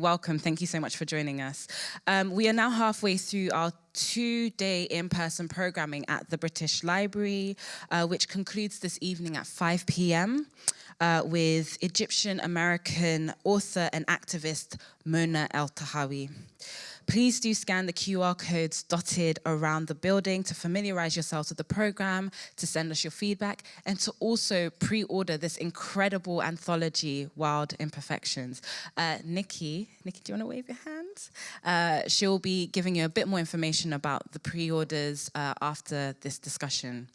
Welcome. Thank you so much for joining us. Um, we are now halfway through our two-day in-person programming at the British Library, uh, which concludes this evening at 5 p.m. Uh, with Egyptian-American author and activist Mona Eltahawy. Please do scan the QR codes dotted around the building to familiarize yourselves with the program, to send us your feedback, and to also pre-order this incredible anthology, Wild Imperfections. Uh, Nikki, Nikki, do you want to wave your hand? Uh, she'll be giving you a bit more information about the pre-orders uh, after this discussion.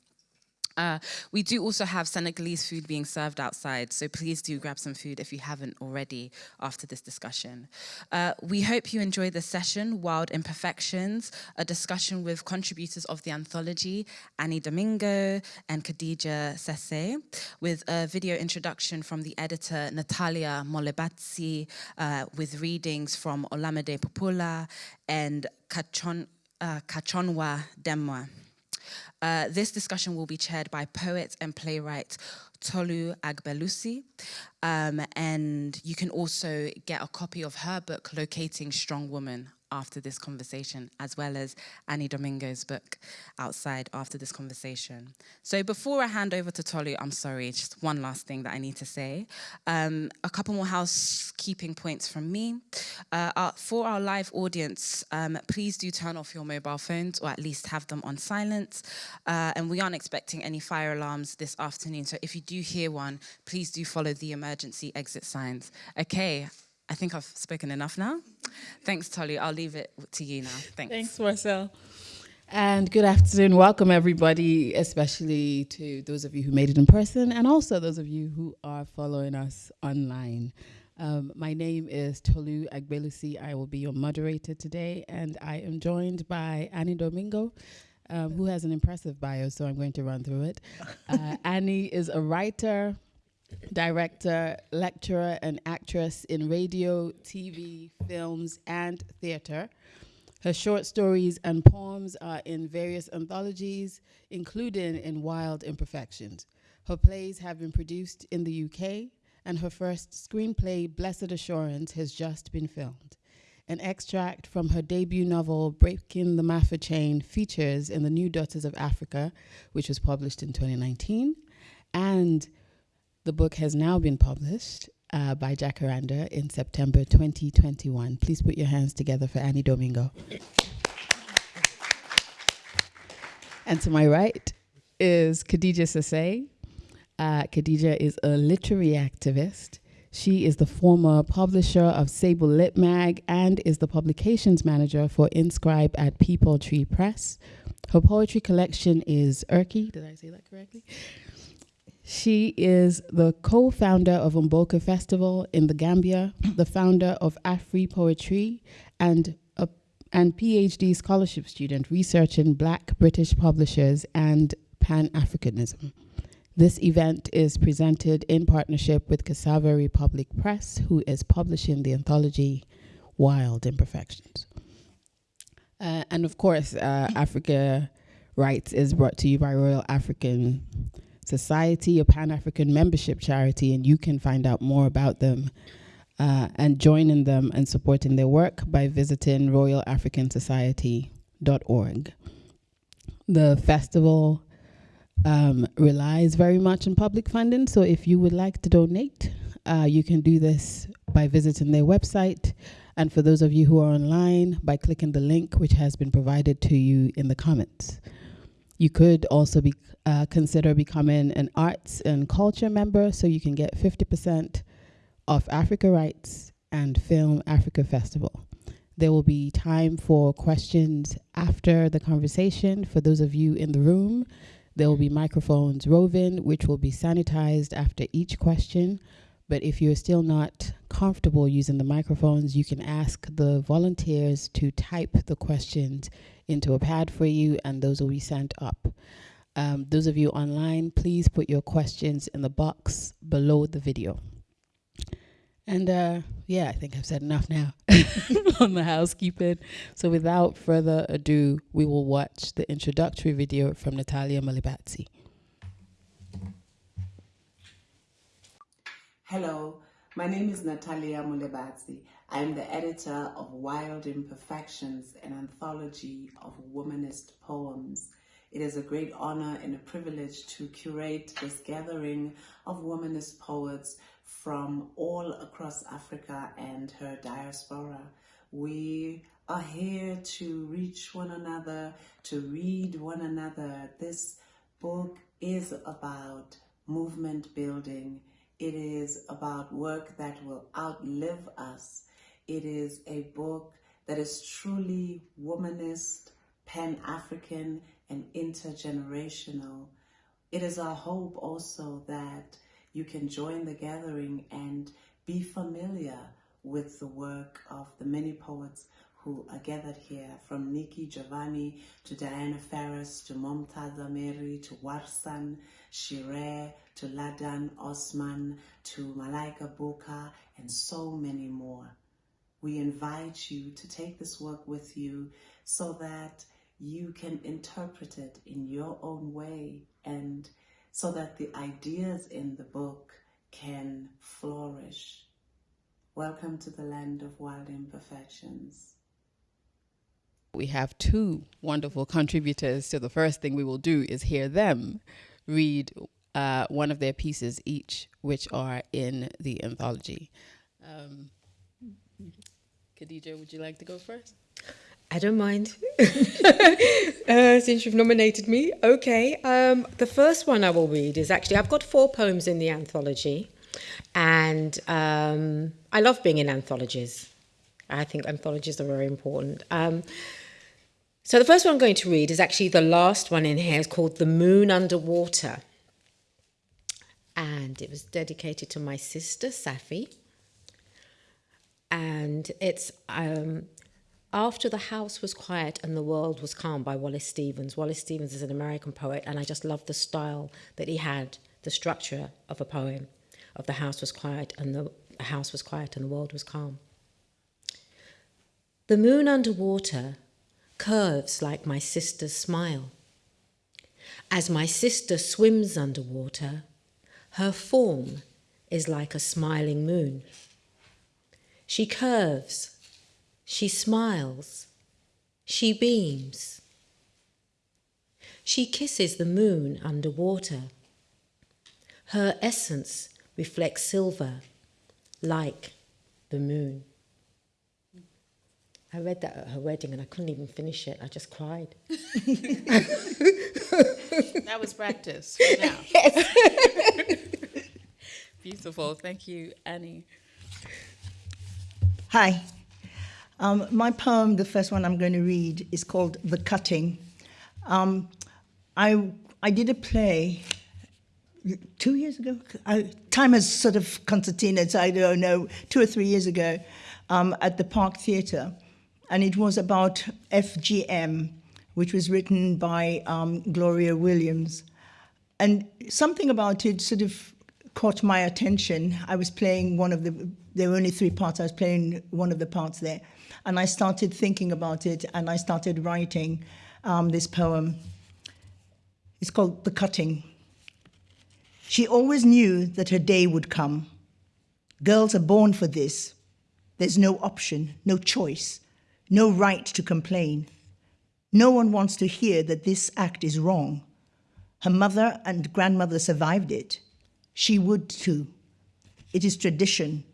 Uh, we do also have Senegalese food being served outside, so please do grab some food if you haven't already after this discussion. Uh, we hope you enjoy the session, Wild Imperfections, a discussion with contributors of the anthology, Annie Domingo and Khadija Sesay, with a video introduction from the editor Natalia Molebatsi, uh, with readings from Olumide Popoola and Kachon, uh, Kachonwa Demwa. Uh, this discussion will be chaired by poet and playwright Tolu Agbelusi. Um, and you can also get a copy of her book, Locating Strong Woman, after this conversation, as well as Annie Domingo's book outside after this conversation. So before I hand over to Tolu, I'm sorry, just one last thing that I need to say. Um, a couple more housekeeping points from me. Uh, uh, for our live audience, um, please do turn off your mobile phones or at least have them on silent. Uh, and we aren't expecting any fire alarms this afternoon. So if you do hear one, please do follow the emergency exit signs. Okay, I think I've spoken enough now. Thanks, Tolu. I'll leave it to you now. Thanks. Thanks, Marcel. And good afternoon. Welcome, everybody, especially to those of you who made it in person and also those of you who are following us online. Um, my name is Tolu Agbelusi. I will be your moderator today, and I am joined by Annie Domingo, um, who has an impressive bio, so I'm going to run through it. Uh, Annie is a writer, director, lecturer, and actress in radio, TV, films, and theater. Her short stories and poems are in various anthologies, including in Wild Imperfections. Her plays have been produced in the UK, and her first screenplay, Blessed Assurance, has just been filmed. An extract from her debut novel, Breaking the Mafa Chain, features in The New Daughters of Africa, which was published in 2019, and the book has now been published uh, by Jacaranda in September 2021. Please put your hands together for Annie Domingo. and to my right is Khadija Sesay. Uh, Khadija is a literary activist. She is the former publisher of Sable Lit Mag and is the publications manager for Inscribe at Peepal Tree Press. Her poetry collection is Irki. Did I say that correctly? She is the co-founder of Mboka Festival in the Gambia, the founder of Afri Poetry, and a and PhD scholarship student researching Black British publishers and Pan-Africanism. This event is presented in partnership with Cassava Republic Press, who is publishing the anthology Wild Imperfections. Uh, and of course, uh, Africa Writes is brought to you by Royal African Society, a Pan African membership charity, and you can find out more about them uh, and joining them and supporting their work by visiting royalafricansociety.org. The festival um, relies very much on public funding, so if you would like to donate, uh, you can do this by visiting their website. And for those of you who are online, by clicking the link which has been provided to you in the comments. You could also be uh, consider becoming an arts and culture member so you can get 50% off Africa Writes and Film Africa Festival. There will be time for questions after the conversation. For those of you in the room, there will be microphones roving, which will be sanitized after each question. But if you're still not comfortable using the microphones, you can ask the volunteers to type the questions into a pad for you, and those will be sent up. Um, those of you online, please put your questions in the box below the video. And uh, yeah, I think I've said enough now on the housekeeping. So without further ado, we will watch the introductory video from Natalia Molebatsi. Hello, my name is Natalia Molebatsi. I am the editor of Wild Imperfections, an anthology of womanist poems. It is a great honor and a privilege to curate this gathering of womanist poets from all across Africa and her diaspora. We are here to reach one another, to read one another. This book is about movement building. It is about work that will outlive us. It is a book that is truly womanist, pan-African, and intergenerational. It is our hope also that you can join the gathering and be familiar with the work of the many poets who are gathered here, from Nikki Giovanni to Diana Ferrus to Momtaza Mary to Warsan Shire to Ladan Osman to Malaika Buka and so many more. We invite you to take this work with you so that you can interpret it in your own way and so that the ideas in the book can flourish. Welcome to the land of wild imperfections. We have two wonderful contributors, so the first thing we will do is hear them read uh, one of their pieces each, which are in the anthology. Um, Khadija, would you like to go first? I don't mind. uh, since you've nominated me. Okay. Um, the first one I will read is actually, I've got four poems in the anthology. And um, I love being in anthologies. I think anthologies are very important. Um, so the first one I'm going to read is actually the last one in here. It's called The Moon Underwater. And it was dedicated to my sister, Safi. And it's um, after the house was quiet and the world was calm by Wallace Stevens. Wallace Stevens is an American poet, and I just love the style that he had, the structure of a poem of the house was quiet and the house was quiet and the world was calm. The moon underwater curves like my sister's smile. As my sister swims underwater, her form is like a smiling moon. She curves she smiles. She beams. She kisses the moon underwater. Her essence reflects silver, like the moon. I read that at her wedding and I couldn't even finish it. I just cried. that was practice now. Yes. Beautiful. Thank you, Annie. Hi. Um, my poem, the first one I'm going to read, is called The Cutting. Um, I, I did a play two years ago. I, time has sort of concertinaed, so I don't know, two or three years ago um, at the Park Theatre. And it was about FGM, which was written by um, Gloria Williams. And something about it sort of caught my attention. I was playing one of the, there were only three parts, I was playing one of the parts there. And I started thinking about it and I started writing um, this poem. It's called The Cutting. She always knew that her day would come. Girls are born for this. There's no option, no choice, no right to complain. No one wants to hear that this act is wrong. Her mother and grandmother survived it. She would too. It is tradition,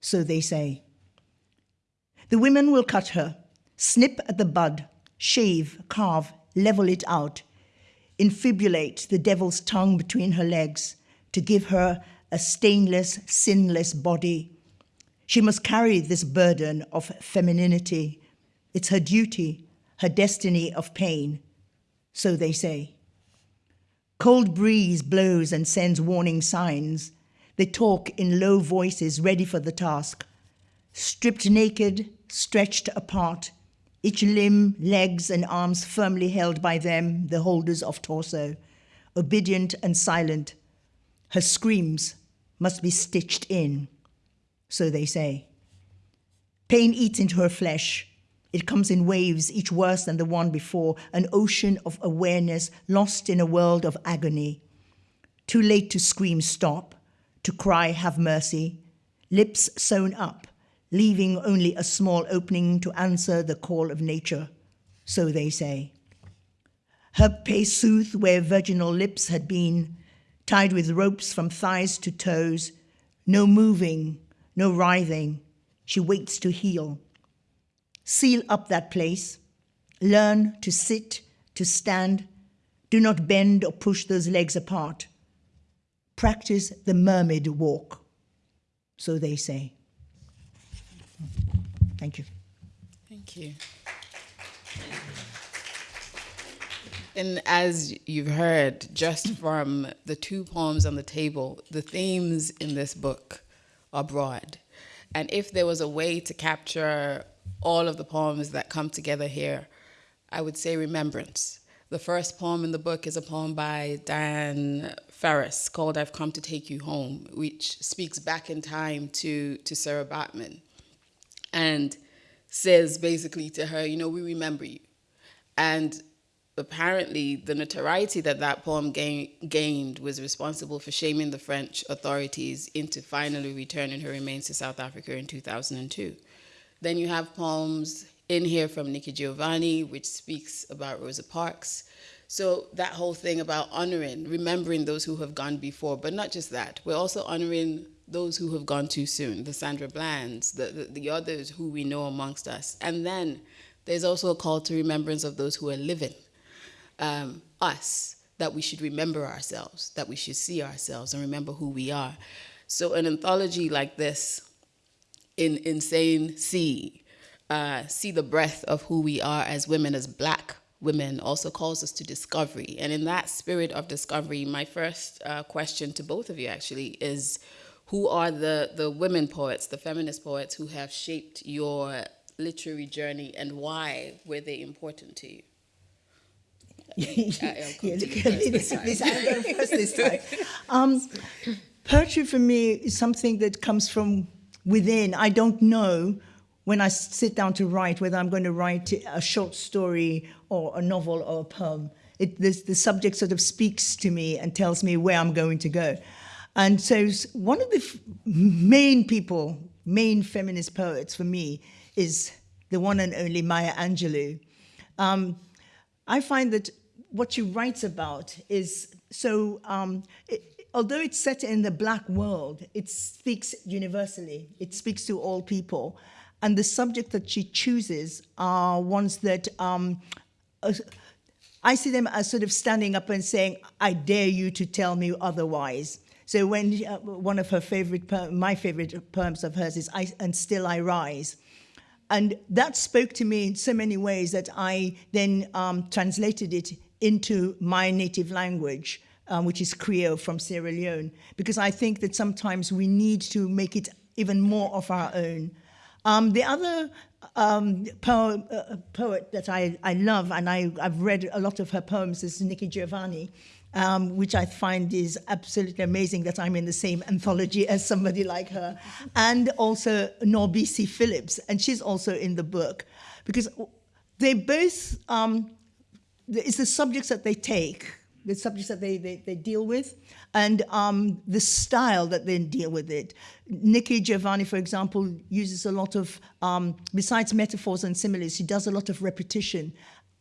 so they say. The women will cut her, snip at the bud, shave, carve, level it out, infibulate the devil's tongue between her legs to give her a stainless, sinless body. She must carry this burden of femininity. It's her duty, her destiny of pain, so they say. Cold breeze blows and sends warning signs. They talk in low voices, ready for the task. Stripped naked, stretched apart, each limb, legs, and arms firmly held by them, the holders of torso, obedient and silent. Her screams must be stitched in, so they say. Pain eats into her flesh. It comes in waves, each worse than the one before, an ocean of awareness lost in a world of agony. Too late to scream stop, to cry have mercy, lips sewn up, leaving only a small opening to answer the call of nature, so they say. Her pace soothed where virginal lips had been, tied with ropes from thighs to toes, no moving, no writhing. She waits to heal. Seal up that place. Learn to sit, to stand. Do not bend or push those legs apart. Practice the mermaid walk, so they say. Thank you. Thank you. And as you've heard, just from the two poems on the table, the themes in this book are broad. And if there was a way to capture all of the poems that come together here, I would say remembrance. The first poem in the book is a poem by Diane Ferrus called I've Come to Take You Home, which speaks back in time to, to Sarah Baartman and says basically to her, you know, we remember you. And apparently the notoriety that that poem gain, gained was responsible for shaming the French authorities into finally returning her remains to South Africa in 2002. Then you have poems in here from Nikki Giovanni, which speaks about Rosa Parks. So that whole thing about honoring, remembering those who have gone before, but not just that, we're also honoring those who have gone too soon, the Sandra Blands, the, the, the others who we know amongst us. And then there's also a call to remembrance of those who are living um, us, that we should remember ourselves, that we should see ourselves and remember who we are. So an anthology like this, in Insane See, uh, see the breadth of who we are as women, as black women, also calls us to discovery. And in that spirit of discovery, my first uh, question to both of you actually is, who are the, the women poets, the feminist poets who have shaped your literary journey and why were they important to you? yeah, look this, this, I go first this time. Um, poetry for me is something that comes from within. I don't know when I sit down to write whether I'm going to write a short story or a novel or a poem. It, this, the subject sort of speaks to me and tells me where I'm going to go. And so one of the main people, main feminist poets for me is the one and only Maya Angelou. Um, I find that what she writes about is so, um, it, although it's set in the black world, it speaks universally. It speaks to all people. And the subject that she chooses are ones that um, uh, I see them as sort of standing up and saying, I dare you to tell me otherwise. So when uh, one of her favorite, my favorite poems of hers is, I, and still I rise. And that spoke to me in so many ways that I then um, translated it into my native language, um, which is Creole from Sierra Leone, because I think that sometimes we need to make it even more of our own. Um, the other um, po uh, poet that I, I love, and I, have read a lot of her poems, is Nikki Giovanni, um, which I find is absolutely amazing that I'm in the same anthology as somebody like her, and also NourbeSe Philips, and she's also in the book, because they both um, it's the subjects that they take, the subjects that they, they, they deal with, and um, the style that they deal with it. Nikki Giovanni, for example, uses a lot of, um, besides metaphors and similes, she does a lot of repetition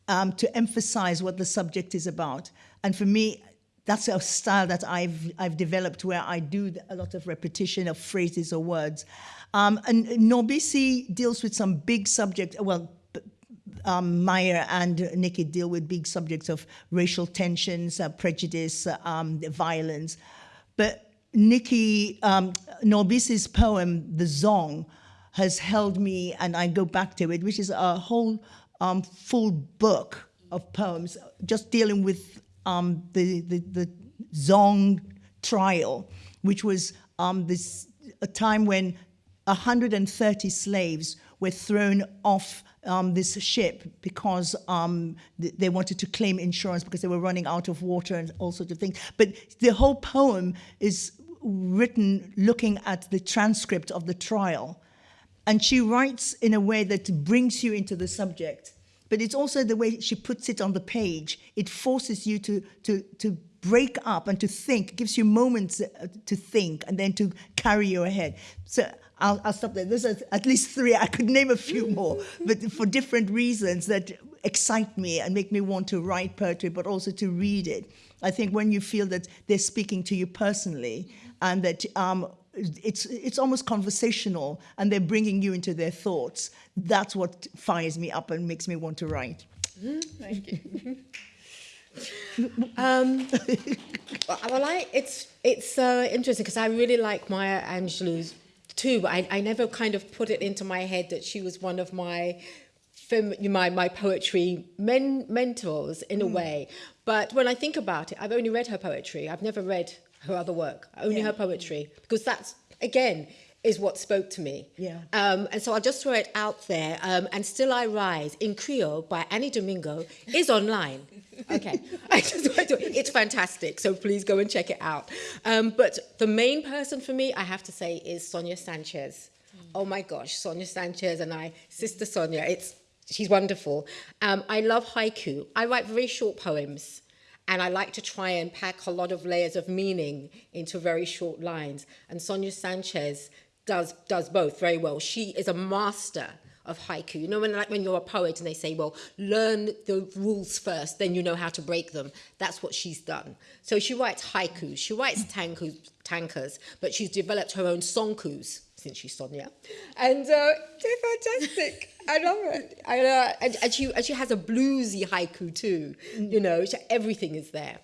um, to emphasize what the subject is about. And for me, that's a style that I've, I've developed where I do a lot of repetition of phrases or words. Um, and NourbeSe deals with some big subject, well, um, Maya and Nikki deal with big subjects of racial tensions, uh, prejudice, um, violence. But Nikki, um, NourbeSe's poem, The Zong, has held me, and I go back to it, which is a whole um, full book of poems just dealing with um, the, the, the Zong trial, which was um, this a time when 130 slaves were thrown off um, this ship because um, th they wanted to claim insurance because they were running out of water and all sorts of things. But the whole poem is written looking at the transcript of the trial. And she writes in a way that brings you into the subject. But it's also the way she puts it on the page. It forces you to, to, to break up and to think, gives you moments uh, to think and then to carry you ahead. So I'll, I'll stop there. There's at least three. I could name a few more, but for different reasons that excite me and make me want to write poetry, but also to read it. I think when you feel that they're speaking to you personally and that um, it's it's almost conversational and they're bringing you into their thoughts. That's what fires me up and makes me want to write. Thank you. um, well, I, it's it's uh, interesting because I really like Maya Angelou's too, but I, I never kind of put it into my head that she was one of my my my poetry men, mentors in a mm. way. But when I think about it, I've only read her poetry. I've never read her other work, only yeah. her poetry, because that's again is what spoke to me. Yeah. Um, and so I'll just throw it out there. Um, and Still I Rise in Creole by Annie Domingo is online. Okay. I just want to, it's fantastic. So please go and check it out. Um, but the main person for me, I have to say, is Sonia Sanchez. Oh my gosh, Sonia Sanchez and I, Sister Sonia, it's she's wonderful. Um, I love haiku. I write very short poems and I like to try and pack a lot of layers of meaning into very short lines. And Sonia Sanchez does, does both very well. She is a master of haiku. You know, when like when you're a poet and they say, well, learn the rules first, then you know how to break them. That's what she's done. So she writes haikus, she writes tankus, tankers, but she's developed her own sonkus since she's Sonia. And uh, they're fantastic. I love it. I, uh, and, and, she, and she has a bluesy haiku too. You know, she, everything is there.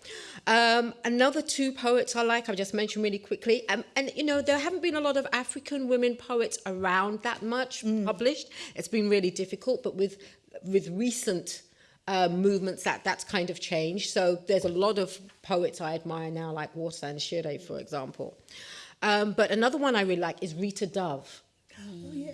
Um, another two poets I like, I've just mentioned really quickly. Um, and, you know, there haven't been a lot of African women poets around that much mm. published. It's been really difficult, but with, with recent uh, movements that that's kind of changed. So there's a lot of poets I admire now, like Warsan Shire, for example. Um, but another one I really like is Rita Dove.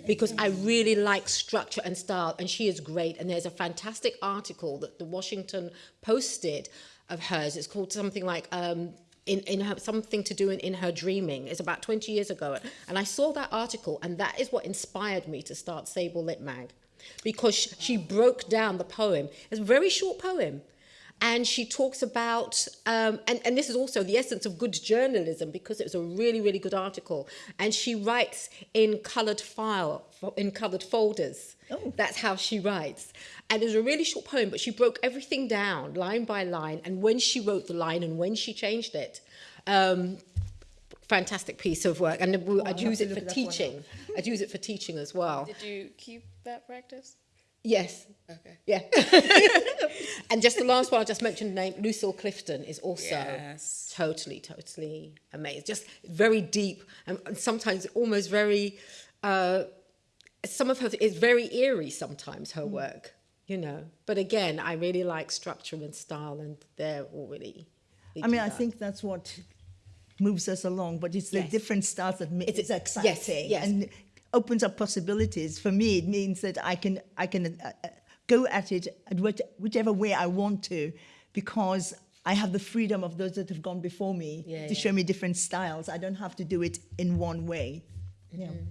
Because I really like structure and style, and she is great. And there's a fantastic article that the Washington posted of hers. It's called something like um, in, in her, something to do in, in her dreaming. It's about 20 years ago. And I saw that article, and that is what inspired me to start Sable Lit Mag. Because she broke down the poem. It's a very short poem, and she talks about, um, and, and this is also the essence of good journalism because it was a really, really good article. And she writes in coloured file, in coloured folders. Oh. That's how she writes. And it was a really short poem, but she broke everything down line by line. And when she wrote the line and when she changed it, um, fantastic piece of work. And oh, I'd use it for teaching. I'd use it for teaching as well. Did you keep that practice? Yes. Okay. Yeah. and just the last one I just mentioned, name Lucille Clifton is also yes. totally, totally amazing. Just very deep and sometimes almost very. Uh, some of her is very eerie. Sometimes her mm. work, you know. But again, I really like structure and style, and they're all really. I mean, I think that's what moves us along, but it's the different styles that makes it exciting. Yes, yes. And opens up possibilities. For me, it means that I can I can uh, uh go at it at whichever way I want to, because I have the freedom of those that have gone before me yeah, to yeah. show me different styles. I don't have to do it in one way. Mm-hmm.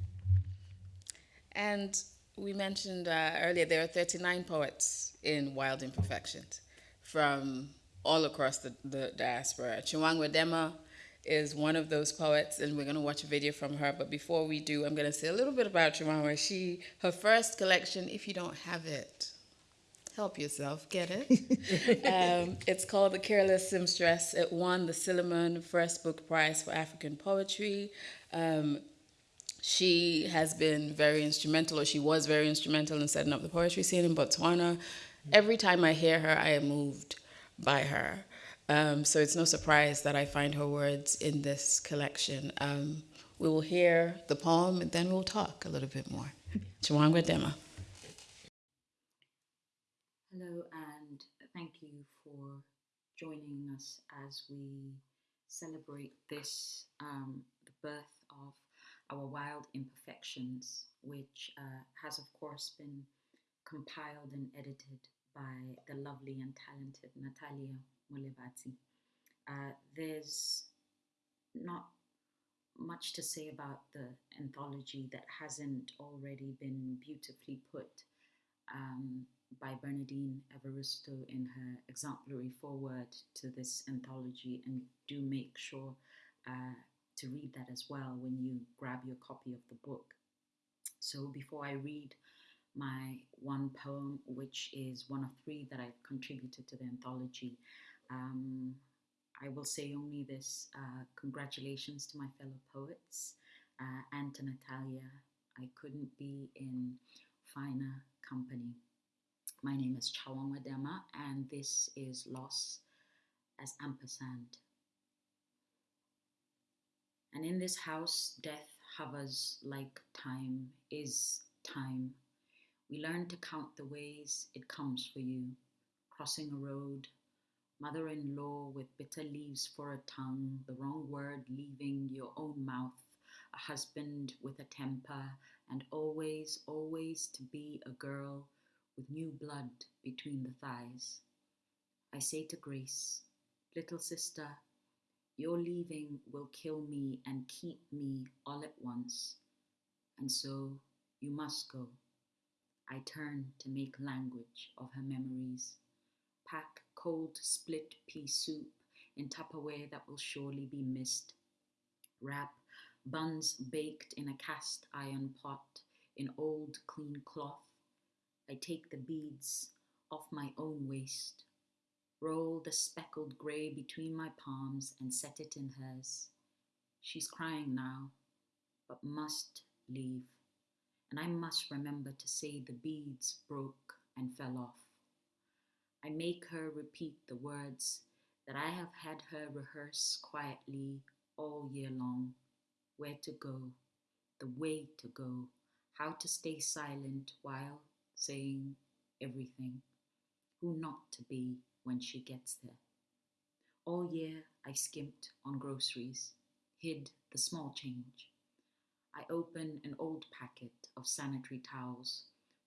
And we mentioned uh, earlier there are 39 poets in Wild Imperfections from all across the, the diaspora. Tjawangwa Dema is one of those poets, and we're going to watch a video from her. But before we do, I'm going to say a little bit about Tjawangwa. She, her first collection, if you don't have it, help yourself get it. um, it's called The Careless Seamstress. It won the Sillerman First Book Prize for African Poetry. Um, she has been very instrumental, or she was very instrumental in setting up the poetry scene in Botswana. Every time I hear her, I am moved by her. Um, so it's no surprise that I find her words in this collection. Um, we will hear the poem and then we'll talk a little bit more. Tjawangwa Dema. Hello and thank you for joining us as we celebrate this, um, the birth of our Wild Imperfections, which uh, has of course been compiled and edited by the lovely and talented Natalia Molebatsi. Uh, there's not much to say about the anthology that hasn't already been beautifully put um, by Bernardine Evaristo in her exemplary foreword to this anthology, and do make sure uh, to read that as well when you grab your copy of the book. So before I read my one poem, which is one of three that I've contributed to the anthology, um, I will say only this uh, congratulations to my fellow poets uh, and to Natalia. I couldn't be in finer company. My name is Tjawangwa Dema, and this is Loss as Ampersand. And in this house, death hovers like time is time. We learn to count the ways it comes for you, crossing a road, mother in law with bitter leaves for a tongue, the wrong word leaving your own mouth, a husband with a temper, and always, always to be a girl with new blood between the thighs. I say to Grace, little sister, your leaving will kill me and keep me all at once. And so you must go. I turn to make language of her memories. Pack cold split pea soup in Tupperware that will surely be missed. Wrap buns baked in a cast iron pot in old clean cloth. I take the beads off my own waist roll the speckled grey between my palms and set it in hers. She's crying now, but must leave, and I must remember to say the beads broke and fell off. I make her repeat the words that I have had her rehearse quietly all year long. Where to go, the way to go, how to stay silent while saying everything, who not to be when she gets there. All year I skimped on groceries, hid the small change. I open an old packet of sanitary towels,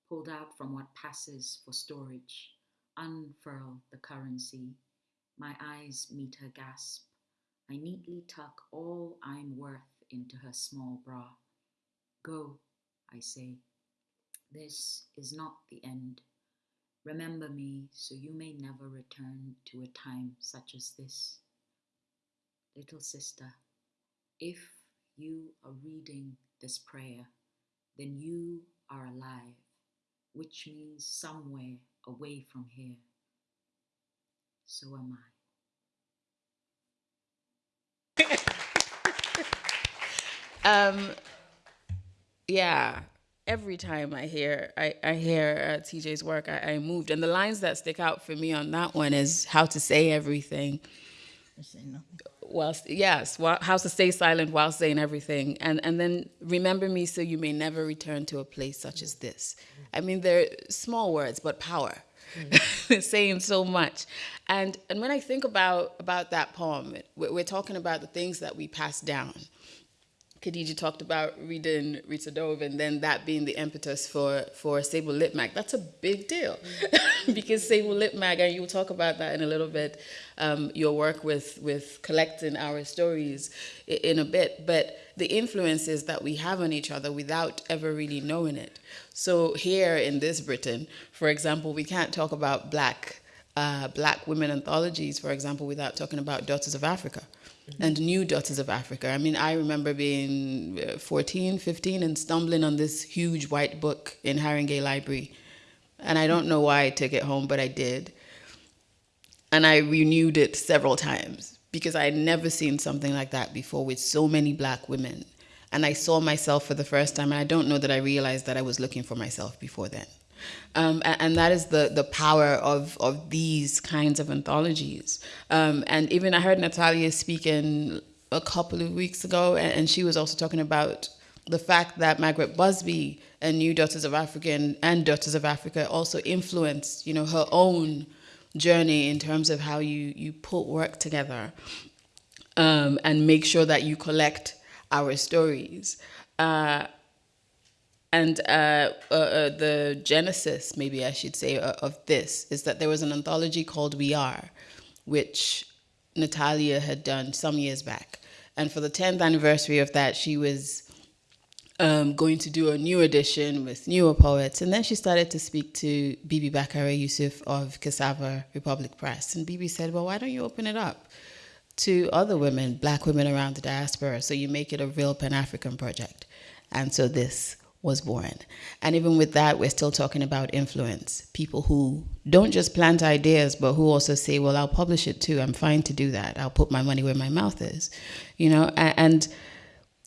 pulled out from what passes for storage, unfurl the currency. My eyes meet her gasp. I neatly tuck all I'm worth into her small bra. Go, I say. This is not the end. Remember me so you may never return to a time such as this. Little sister, if you are reading this prayer, then you are alive, which means somewhere away from here. So am I. um, yeah, every time I hear I, I hear uh, TJ's work, I, I, moved. And the lines that stick out for me on that one is how to say everything. Whilst yes, while, how to stay silent while saying everything, and and then remember me so you may never return to a place such as this. I mean, they're small words, but power. Mm. saying so much, and and when I think about about that poem, we're talking about the things that we pass down Khadija talked about reading Rita Dove and then that being the impetus for, for Sable Lit Mag. That's a big deal because Sable Lit Mag, and you'll talk about that in a little bit, um, your work with, with collecting our stories in a bit, but the influences that we have on each other without ever really knowing it. So here in this Britain, for example, we can't talk about black, uh, black women anthologies, for example, without talking about Daughters of Africa and new Daughters of Africa. I mean, I remember being uh, 14, 15 and stumbling on this huge white book in Haringey Library. And I don't know why I took it home, but I did. And I renewed it several times because I had never seen something like that before with so many black women. And I saw myself for the first time, and I don't know that I realized that I was looking for myself before then. Um, and, and, that is the, the power of, of these kinds of anthologies. Um, and even I heard Natalia speaking a couple of weeks ago, and, and, she was also talking about the fact that Margaret Busby and New Daughters of Africa and, and Daughters of Africa also influenced, you know, her own journey in terms of how you, you put work together um, and make sure that you collect our stories. Uh, and uh, uh, uh, the genesis, maybe I should say, uh, of this is that there was an anthology called We Are, which Natalia had done some years back. And for the 10th anniversary of that, she was um, going to do a new edition with newer poets. And then she started to speak to Bibi Bakare Yusuf of Cassava Republic Press. And Bibi said, well, why don't you open it up to other women, black women around the diaspora, so you make it a real Pan-African project. And so this was born. And even with that, we're still talking about influence. People who don't just plant ideas, but who also say, well, I'll publish it too. I'm fine to do that. I'll put my money where my mouth is, you know? And,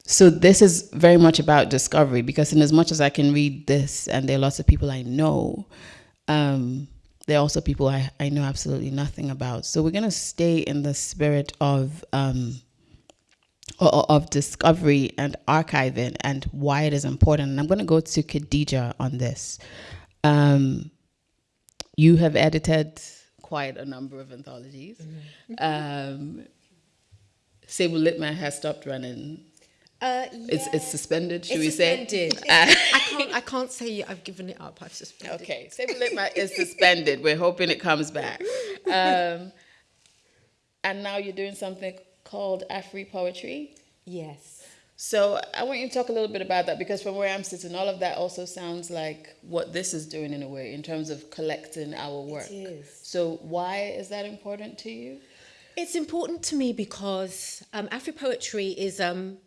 so this is very much about discovery because in as much as I can read this and there are lots of people I know, um, there are also people I, I know absolutely nothing about. So we're going to stay in the spirit of um, of discovery and archiving and why it is important. And I'm going to go to Khadija on this. Um, you have edited quite a number of anthologies. Mm-hmm. Um, Sable Lit Mag has stopped running uh, yeah. It's it's suspended. Should it's we suspended. say? I can't I can't say I've given it up. I've suspended. Okay, Sable Lit Mag is suspended. We're hoping it comes back. Um, and now you're doing something called Afri Poetry. Yes. So I want you to talk a little bit about that because from where I'm sitting, all of that also sounds like what this is doing in a way in terms of collecting our work. It is. So why is that important to you? It's important to me because um, Afri Poetry is um,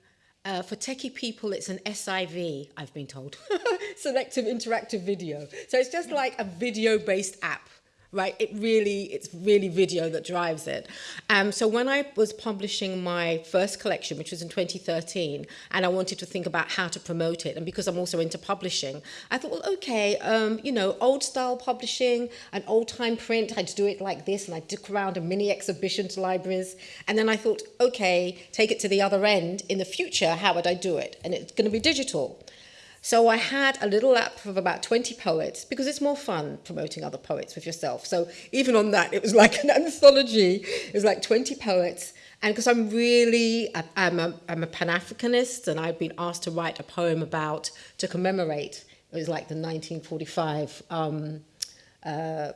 uh, for techie people, it's an SIV, I've been told, selective interactive video. So it's just like a video based app right? It really, it's really video that drives it. Um, so when I was publishing my first collection, which was in 2013, and I wanted to think about how to promote it, and because I'm also into publishing, I thought, well, okay, um, you know, old style publishing, an old time print, I'd do it like this, and I'd dick around a mini exhibition to libraries, and then I thought, okay, take it to the other end. In the future, how would I do it? And it's going to be digital. So I had a little app of about 20 poets because it's more fun promoting other poets with yourself. So even on that, it was like an anthology. It was like 20 poets. And because I'm really, I'm a, I'm a Pan-Africanist and I've been asked to write a poem about, to commemorate, it was like the 1945 um, uh,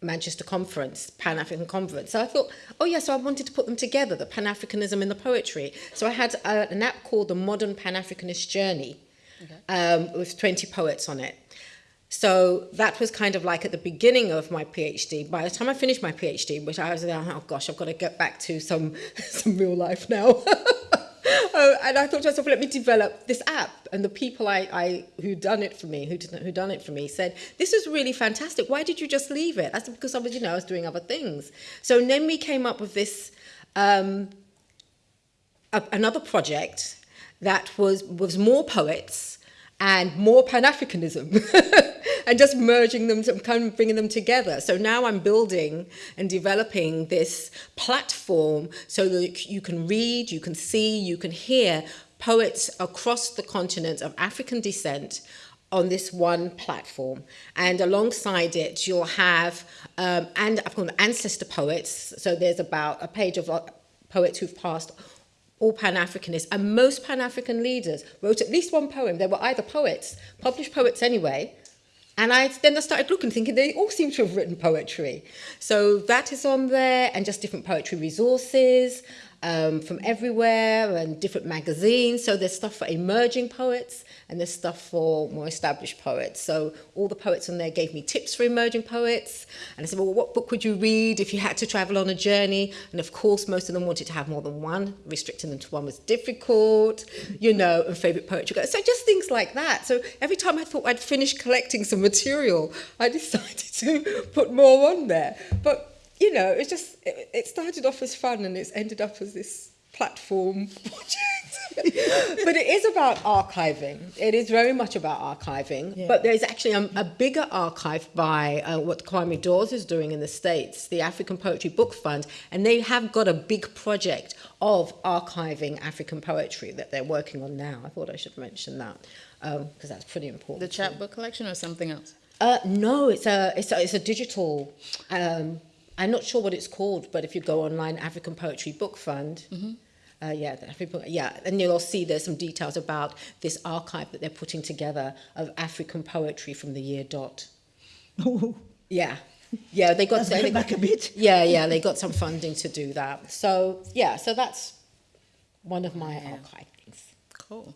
Manchester Conference, Pan African Conference. So I thought, oh yeah, so I wanted to put them together, the Pan Africanism in the poetry. So I had a, an app called the Modern Pan Africanist Journey, okay. um, with 20 poets on it. So that was kind of like at the beginning of my PhD. By the time I finished my PhD, which I was like, oh gosh, I've got to get back to some some real life now. uh, and I thought to myself, let me develop this app. And the people I, I who done it for me, who who done it for me, said, this is really fantastic. Why did you just leave it? I said, because I was, you know, I was doing other things. So then we came up with this um, a, another project that was was more poets and more Pan-Africanism and just merging them, kind of bringing them together. So now I'm building and developing this platform so that you can read, you can see, you can hear poets across the continent of African descent on this one platform. And alongside it, you'll have, um, and I've got ancestor poets. So there's about a page of uh, poets who've passed all Pan-Africanists, and most Pan-African leaders wrote at least one poem. They were either poets, published poets anyway, and I then I started looking, thinking they all seem to have written poetry. So that is on there, and just different poetry resources um, from everywhere, and different magazines. So there's stuff for emerging poets, and there's stuff for more established poets. So all the poets on there gave me tips for emerging poets. And I said, well, what book would you read if you had to travel on a journey? And of course, most of them wanted to have more than one. Restricting them to one was difficult, you know, and favourite poetry. So just things like that. So every time I thought I'd finished collecting some material, I decided to put more on there. But, you know, it just, it, it started off as fun and it's ended up as this platform project. but it is about archiving. It is very much about archiving. Yeah. But there's actually a, a bigger archive by uh, what Kwame Dawes is doing in the States, the African Poetry Book Fund, and they have got a big project of archiving African poetry that they're working on now. I thought I should mention that because um, that's pretty important. The chapbook collection or something else? Uh, no, it's a, it's a, it's a digital. Um, I'm not sure what it's called, but if you go online, African Poetry Book Fund. Mm -hmm uh, yeah, yeah, and you'll see there's some details about this archive that they're putting together of African poetry from the year dot. Oh. Yeah, yeah, they got they, back a bit. Yeah, yeah, they got some funding to do that. So yeah, so that's one of my yeah. things. Cool,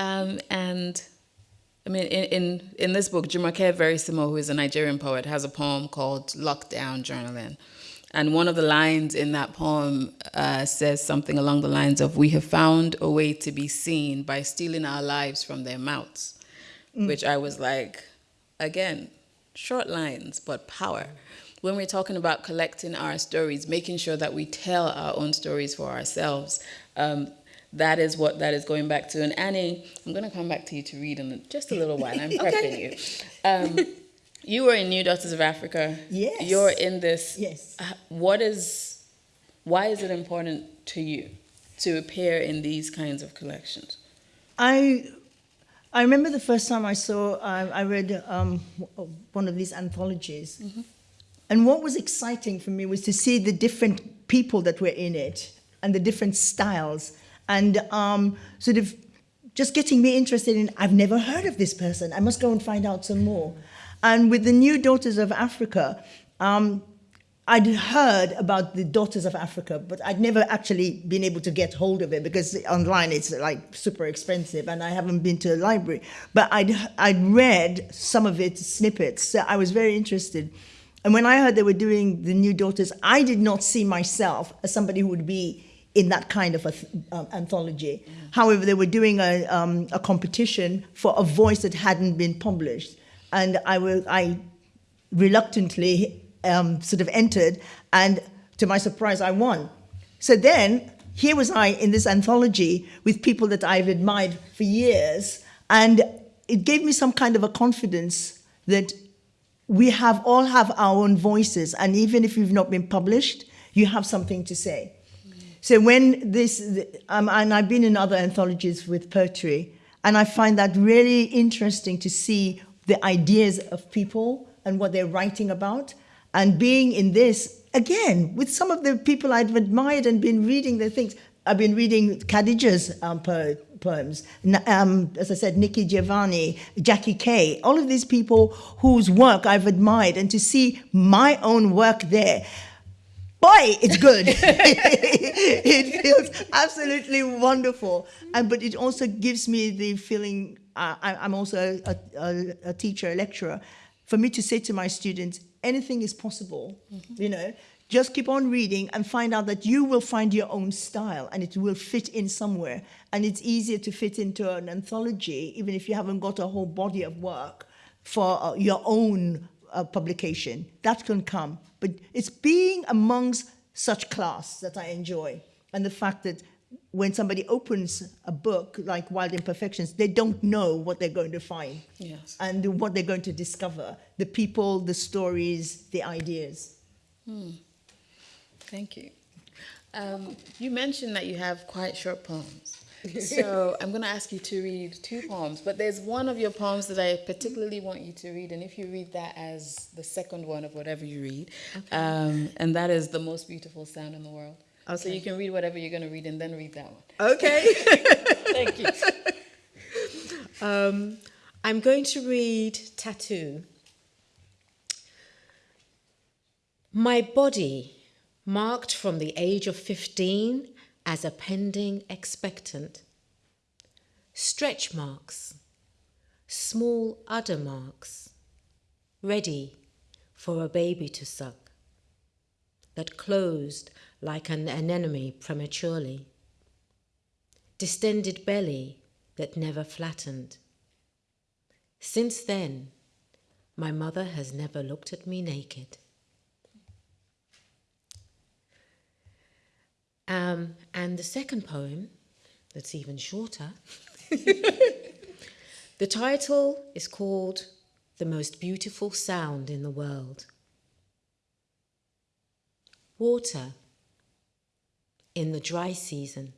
um, and. I mean, in, in, in this book, Jumoke Verissimo, who is a Nigerian poet, has a poem called Lockdown Journaling. And one of the lines in that poem uh, says something along the lines of, we have found a way to be seen by stealing our lives from their mouths. which I was like, again, short lines, but power. When we're talking about collecting our stories, making sure that we tell our own stories for ourselves, um, that is what that is going back to. And Annie, I'm going to come back to you to read in just a little while. I'm prepping you. Um, you were in New Daughters of Africa. Yes. You're in this. Yes. Uh, What is, why is it important to you to appear in these kinds of collections? I I remember the first time I saw I, I read um, one of these anthologies, and what was exciting for me was to see the different people that were in it and the different styles, and um, sort of just getting me interested in. I've never heard of this person. I must go and find out some more. And with the new Daughters of Africa. Um, I'd heard about the Daughters of Africa, but I'd never actually been able to get hold of it because online it's like super expensive, and I haven't been to a library. But I'd I'd read some of its snippets, so I was very interested. And when I heard they were doing the New Daughters, I did not see myself as somebody who would be in that kind of a um, anthology. However, they were doing a um, a competition for a voice that hadn't been published, and I will I reluctantly um, sort of entered, and to my surprise, I won. So then, here was I in this anthology with people that I've admired for years, and it gave me some kind of a confidence that we have all have our own voices, and even if you've not been published, you have something to say. So when this, um, and I've been in other anthologies with poetry, and I find that really interesting to see the ideas of people and what they're writing about. And being in this, again, with some of the people I've admired and been reading their things. I've been reading Khadija's um, po- poems, um, as I said, Nikki Giovanni, Jackie Kay, all of these people whose work I've admired, and to see my own work there boy, it's good. it feels absolutely wonderful, and but it also gives me the feeling. Uh, I, I'm also a, a, a teacher, a lecturer. For me to say to my students, anything is possible. You know, just keep on reading and find out that you will find your own style, and it will fit in somewhere. And it's easier to fit into an anthology, even if you haven't got a whole body of work for uh, your own uh, publication. That can come. But it's being amongst such class that I enjoy. And the fact that when somebody opens a book like Wild Imperfections, they don't know what they're going to find Yes. and what they're going to discover the people, the stories, the ideas. Thank you. Um, you mentioned that you have quite short poems. So I'm going to ask you to read two poems, but there's one of your poems that I particularly want you to read, and if you read that as the second one of whatever you read, um, and that is the most beautiful sound in the world. So you can read whatever you're going to read and then read that one. Okay. Thank you. Um, I'm going to read Tattoo. My body, marked from the age of 15 as a pending expectant. Stretch marks, small udder marks, ready for a baby to suck, that closed like an anemone prematurely distended belly that never flattened. Since then, my mother has never looked at me naked. Um, and the second poem, that's even shorter, the title is called The Most Beautiful Sound in the World. Water in the dry season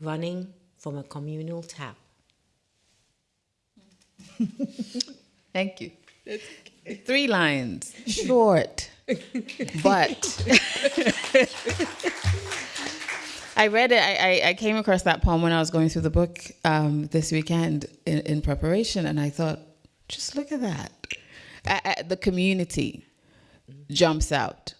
running from a communal tap. Thank you. Three lines, short, but I read it. I, I, I came across that poem when I was going through the book um, this weekend in, in preparation, and I thought, just look at that. Uh, the community jumps out.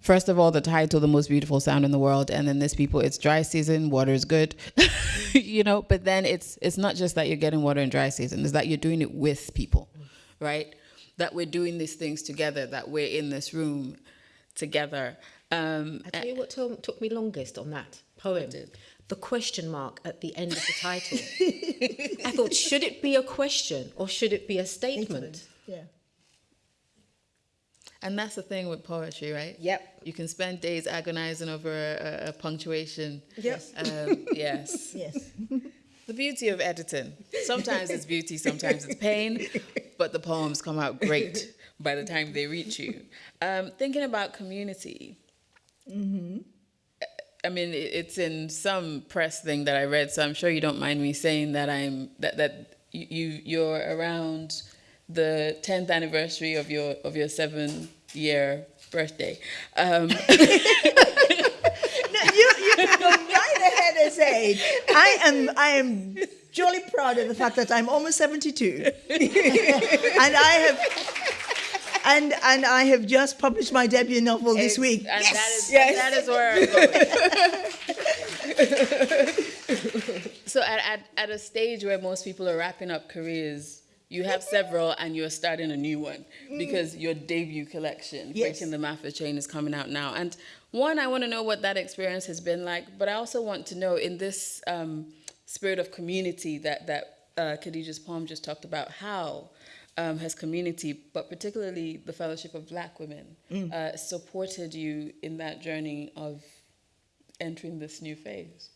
First of all, the title, "The Most Beautiful Sound in the World," and then this people, it's dry season, water is good, you know. But then it's it's not just that you're getting water in dry season; it's that you're doing it with people, right? That we're doing these things together. That we're in this room together. Um, I tell you what to- took me longest on that poem, the question mark at the end of the title. I thought, should it be a question or should it be a statement? Yeah. And that's the thing with poetry, right? Yep. You can spend days agonizing over a, a, a punctuation. Yes. Um, yes. Yes. The beauty of editing. Sometimes it's beauty, sometimes it's pain, but the poems come out great by the time they reach you. Um, thinking about community. I mean, it's in some press thing that I read, so I'm sure you don't mind me saying that I'm that that you you- you're around the 10th anniversary of your of your seven year birthday. Um, No, you, you go right ahead and say, I am, I am jolly proud of the fact that I'm almost 72. and I have, and, and I have just published my debut novel this Ex- week. And that is Yes. that is where I'm going. so at, at, at a stage where most people are wrapping up careers, you have several and you're starting a new one because your debut collection, Yes. Breaking the Maafa Chain, is coming out now. And one, I want to know what that experience has been like, but I also want to know in this um, spirit of community that, that uh, Khadija's poem just talked about, how um, has community, but particularly the Fellowship of Black Women, uh, supported you in that journey of entering this new phase?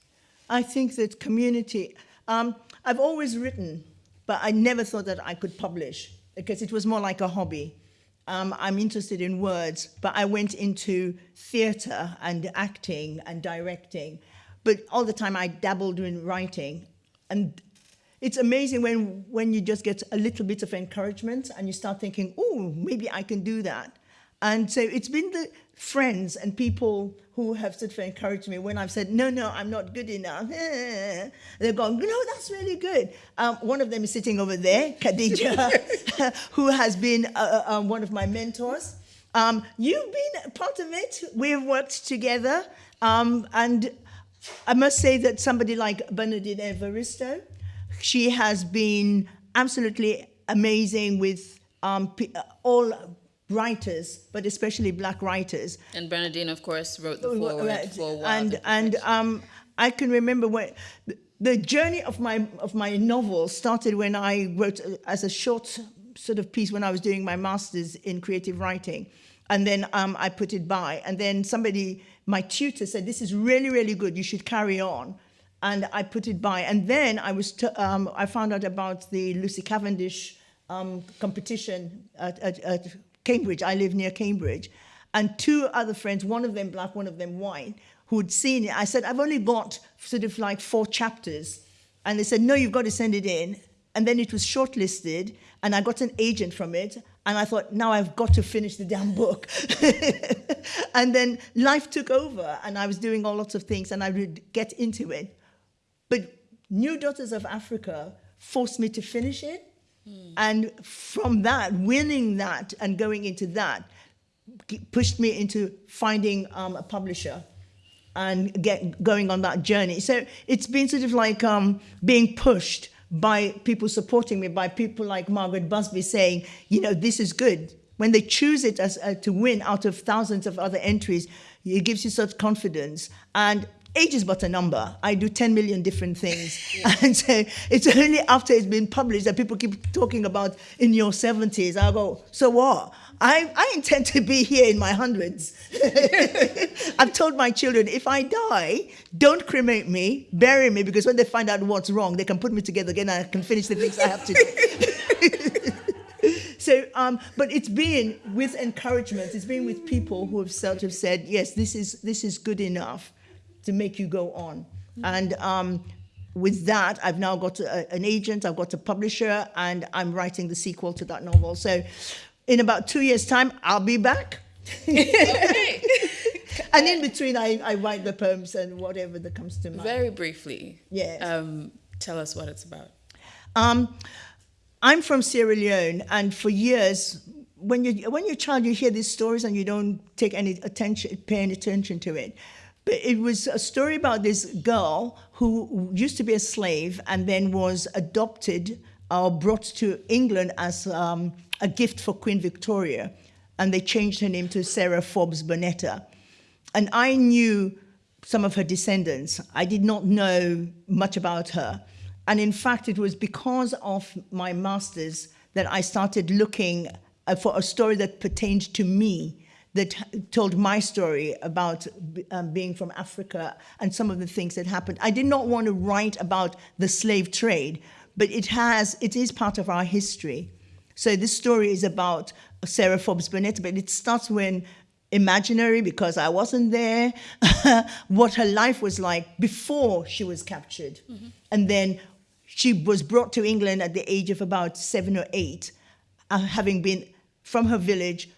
I think that community, um, I've always written, but I never thought that I could publish because it was more like a hobby. Um, I'm interested in words, but I went into theatre and acting and directing. But all the time I dabbled in writing. And it's amazing when, when you just get a little bit of encouragement and you start thinking, oh, maybe I can do that. And so it's been the friends and people who have sort of encouraged me when I've said, no, no, I'm not good enough. They're going, no, that's really good. Um, one of them is sitting over there, Khadija, who has been uh, uh, one of my mentors. Um, you've been part of it. We've worked together. Um, and I must say that somebody like Bernardine Evaristo, she has been absolutely amazing with um, uh, all writers, but especially black writers. And Bernardine, of course, wrote the foreword for Wild and and um, I can remember when the- journey of my of my novel started when I wrote uh, as a short sort of piece when I was doing my masters in creative writing, and then um, I put it by, and then somebody, my tutor, said, "This is really really good. You should carry on." And I put it by, and then I was um, I found out about the Lucy Cavendish um, competition at, at, at Cambridge. I live near Cambridge, and two other friends, one of them black, one of them white, who'd seen it. I said, I've only got sort of like four chapters. And they said, No, you've got to send it in. And then it was shortlisted, and I got an agent from it. And I thought, now I've got to finish the damn book. and then life took over, and I was doing all lots of things, and I would get into it. New Daughters of Africa forced me to finish it. And from that, winning that and going into that pushed me into finding um, a publisher and get going on that journey. So it's been sort of like um, being pushed by people supporting me, by people like Margaret Busby saying, you know, this is good. When they choose it as uh, to win out of thousands of other entries, it gives you such confidence. And age is but a number. I do 10 million different things. And so it's only after it's been published that people keep talking about in your 70s. I go, so what? I, I intend to be here in my hundreds. I've told my children, if I die, don't cremate me, bury me, because when they find out what's wrong, they can put me together again and I can finish the things I have to do. so, um, but it's been with encouragement. It's been with people who have sort of said, yes, this is this is good enough to make you go on. And um, with that, I've now got a, an agent, I've got a publisher, and I'm writing the sequel to that novel. So, in about two years' time, I'll be back. and in between, I, I write the poems and whatever that comes to mind. Very briefly, Yes. um, tell us what it's about. Um, I'm from Sierra Leone, and for years, when you when you're a child, you hear these stories and you don't take any attention, pay any attention to it. But it was a story about this girl who used to be a slave and then was adopted or brought to England as um, a gift for Queen Victoria, and they changed her name to Sarah Forbes Bonetta. And I knew some of her descendants. I did not know much about her. And in fact, it was because of my master's that I started looking uh, for a story that pertained to me, that told my story about um, being from Africa and some of the things that happened. I did not want to write about the slave trade, but it has, it is part of our history. So this story is about Sarah Forbes Bonetta, but it starts when imaginary because I wasn't there, what her life was like before she was captured. Mm -hmm. And then she was brought to England at the age of about seven or eight, uh, having been from her village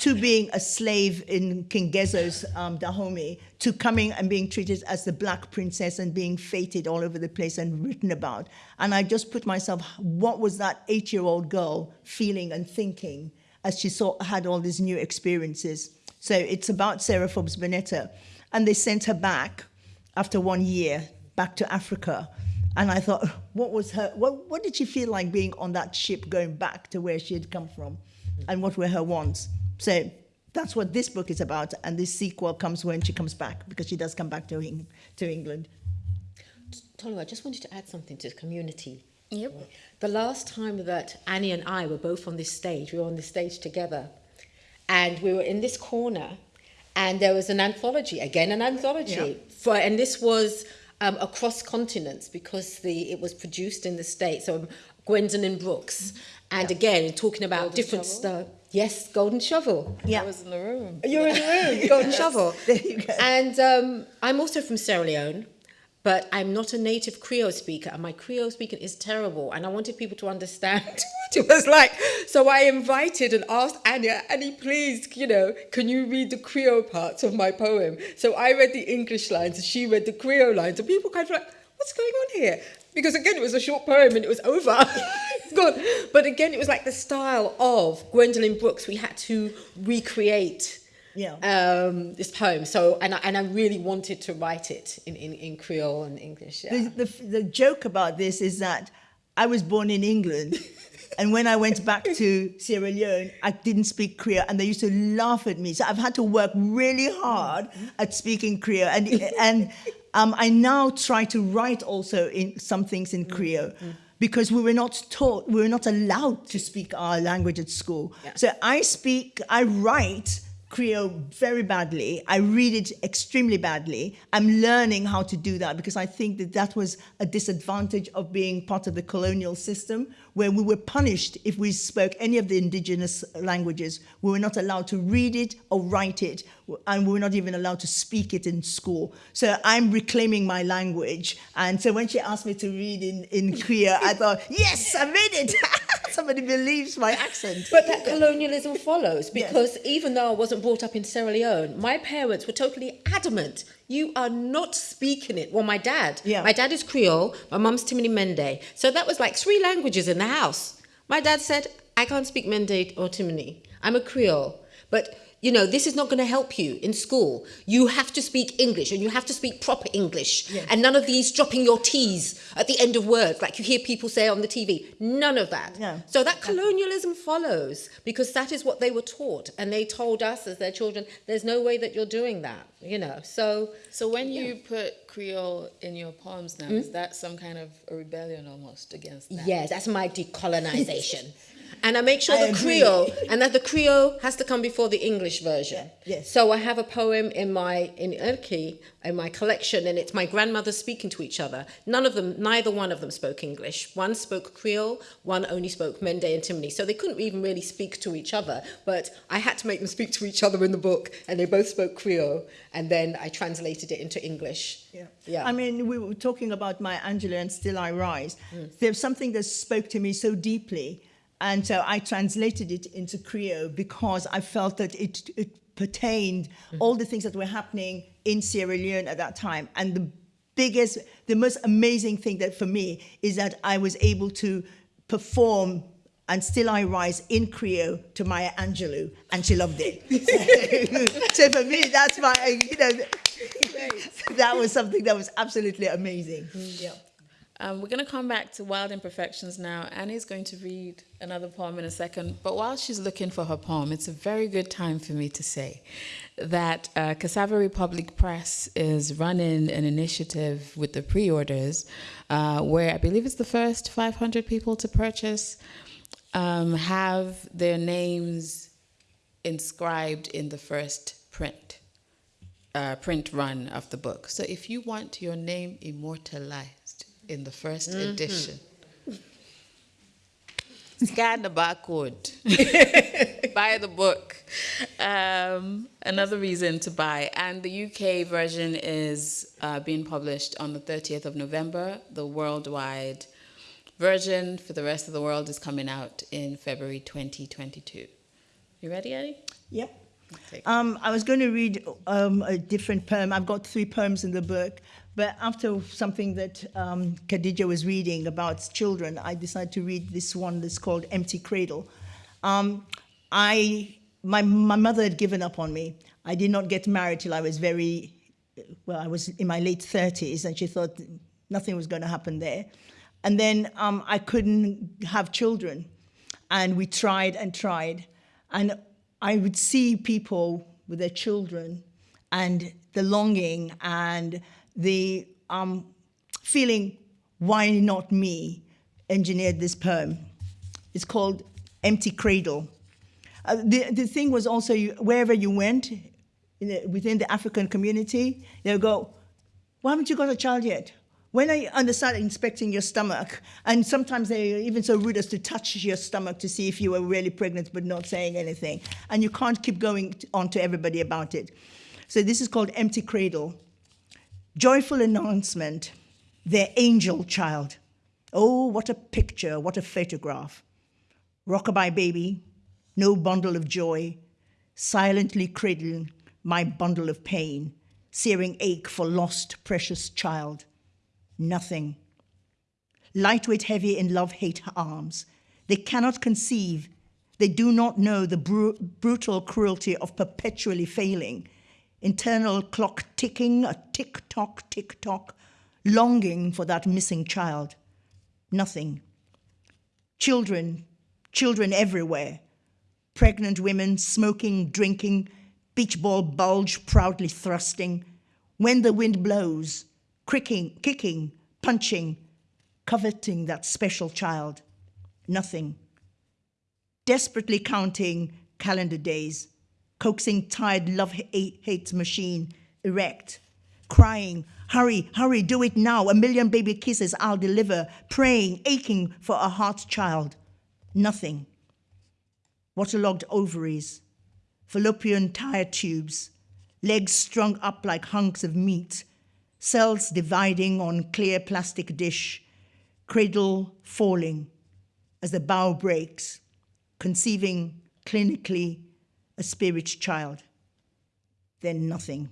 to being a slave in King Gezo's um, Dahomey, to coming and being treated as the black princess and being feted all over the place and written about. And I just put myself, what was that eight-year-old girl feeling and thinking as she saw, had all these new experiences? So it's about Sarah Forbes Bonetta. And they sent her back after one year, back to Africa. And I thought, what was her, what, what did she feel like being on that ship going back to where she had come from? And what were her wants? So that's what this book is about. And this sequel comes when she comes back, because she does come back to, to England. Tolu, I just wanted to add something to the community. Yep. The last time that Annie and I were both on this stage, we were on this stage together, and we were in this corner and there was an anthology again an anthology yeah. for and this was um, across continents because the it was produced in the states so um, Gwendolyn Brooks and yeah. again talking about golden different stuff yes golden shovel yeah I was in the room you're in the room golden shovel there you go. and um, I'm also from Sierra Leone but I'm not a native Creole speaker, and my Creole speaking is terrible. And I wanted people to understand what it was like. So I invited and asked Anya, Annie, please, you know, can you read the Creole parts of my poem? So I read the English lines, and she read the Creole lines, and people kind of like, what's going on here? Because again, it was a short poem and it was over. it's gone. But again, it was like the style of Gwendolyn Brooks. We had to recreate yeah. um, this poem. So, and I, and I really wanted to write it in, in, in Creole and English. Yeah. The, the, the joke about this is that I was born in England. and when I went back to Sierra Leone, I didn't speak Creole, and they used to laugh at me. So I've had to work really hard at speaking Creole, and and um, I now try to write also in some things in Creole. Mm -hmm because we were not taught, we were not allowed to speak our language at school. Yeah. So I speak, I write Creole very badly. I read it extremely badly. I'm learning how to do that because I think that that was a disadvantage of being part of the colonial system where we were punished if we spoke any of the indigenous languages. We were not allowed to read it or write it and we were not even allowed to speak it in school. So I'm reclaiming my language. And so when she asked me to read in, in Creole, I thought, yes, I made it. Somebody believes my accent. But that colonialism follows because yes. even though I wasn't brought up in Sierra Leone, my parents were totally adamant. You are not speaking it. Well, my dad, yeah. my dad is Creole, my mum's Timini Mende. So that was like three languages in the house. My dad said, I can't speak Mende or Timini. I'm a Creole. But you know, this is not going to help you in school. You have to speak English and you have to speak proper English. Yes. And none of these dropping your T's at the end of words, like you hear people say on the TV. None of that. Yeah. So that colonialism follows because that is what they were taught. And they told us as their children, there's no way that you're doing that, you know. So So when yeah. you put Creole in your poems now, mm -hmm. is that some kind of a rebellion almost against that? Yes, that's my decolonization. and I make sure I the agree. Creole and that the Creole has to come before the English version. Yeah, yes. So I have a poem in my in Irki in my collection, and it's my grandmother speaking to each other. None of them, neither one of them spoke English. One spoke Creole, one only spoke Mende and Timini. So they couldn't even really speak to each other. But I had to make them speak to each other in the book, and they both spoke Creole, and then I translated it into English. Yeah. yeah. I mean, we were talking about Maya Angelou and Still I Rise. Mm. There's something that spoke to me so deeply and so I translated it into Creole because I felt that it, it pertained mm -hmm. all the things that were happening in Sierra Leone at that time. And the biggest, the most amazing thing that for me is that I was able to perform and still I rise in Creole to Maya Angelou, and she loved it. so for me, that's my, you know, that was something that was absolutely amazing. Mm, yeah. Um, we're going to come back to Wild Imperfections now. Annie's going to read another poem in a second, but while she's looking for her poem, it's a very good time for me to say that uh, Cassava Republic Press is running an initiative with the pre orders uh, where I believe it's the first 500 people to purchase um, have their names inscribed in the first print. Uh, print run of the book. So if you want your name immortalized, in the 1st Mm-hmm. edition. Scan the barcode. buy the book. Um, another reason to buy. And the UK version is uh, being published on the 30th of November. The worldwide version for the rest of the world is coming out in February 2022. You ready, Eddie? Yep. Um, I was going to read um, a different poem. I've got three poems in the book, but after something that um, Khadija was reading about children, I decided to read this one that's called Empty Cradle. Um, I, my, my mother had given up on me. I did not get married till I was very, well, I was in my late 30s, and she thought nothing was going to happen there. And then um, I couldn't have children, and we tried and tried. And I would see people with their children and the longing and the um, feeling, why not me, engineered this poem. It's called Empty Cradle. Uh, the, the thing was also, you, wherever you went the, within the African community, they'll go, why haven't you got a child yet? When are you, and they start inspecting your stomach, and sometimes they're even so rude as to touch your stomach to see if you were really pregnant but not saying anything. And you can't keep going on to everybody about it. So this is called Empty Cradle. Joyful announcement, their angel child. Oh, what a picture, what a photograph. Rockabye baby, no bundle of joy, silently cradling my bundle of pain, searing ache for lost precious child nothing. Lightweight, heavy in love hate arms. They cannot conceive. They do not know the bru- brutal cruelty of perpetually failing. Internal clock ticking, a tick tock, tick tock, longing for that missing child. Nothing. Children, children everywhere. Pregnant women smoking, drinking, beach ball bulge proudly thrusting. When the wind blows, cricking, kicking, punching, coveting that special child. Nothing. Desperately counting calendar days, coaxing tired love hate machine erect, crying, hurry, hurry, do it now, a million baby kisses I'll deliver, praying, aching for a heart child. Nothing. Waterlogged ovaries, fallopian tire tubes, legs strung up like hunks of meat, cells dividing on clear plastic dish, cradle falling as the bow breaks, conceiving clinically a spirit child. Then nothing.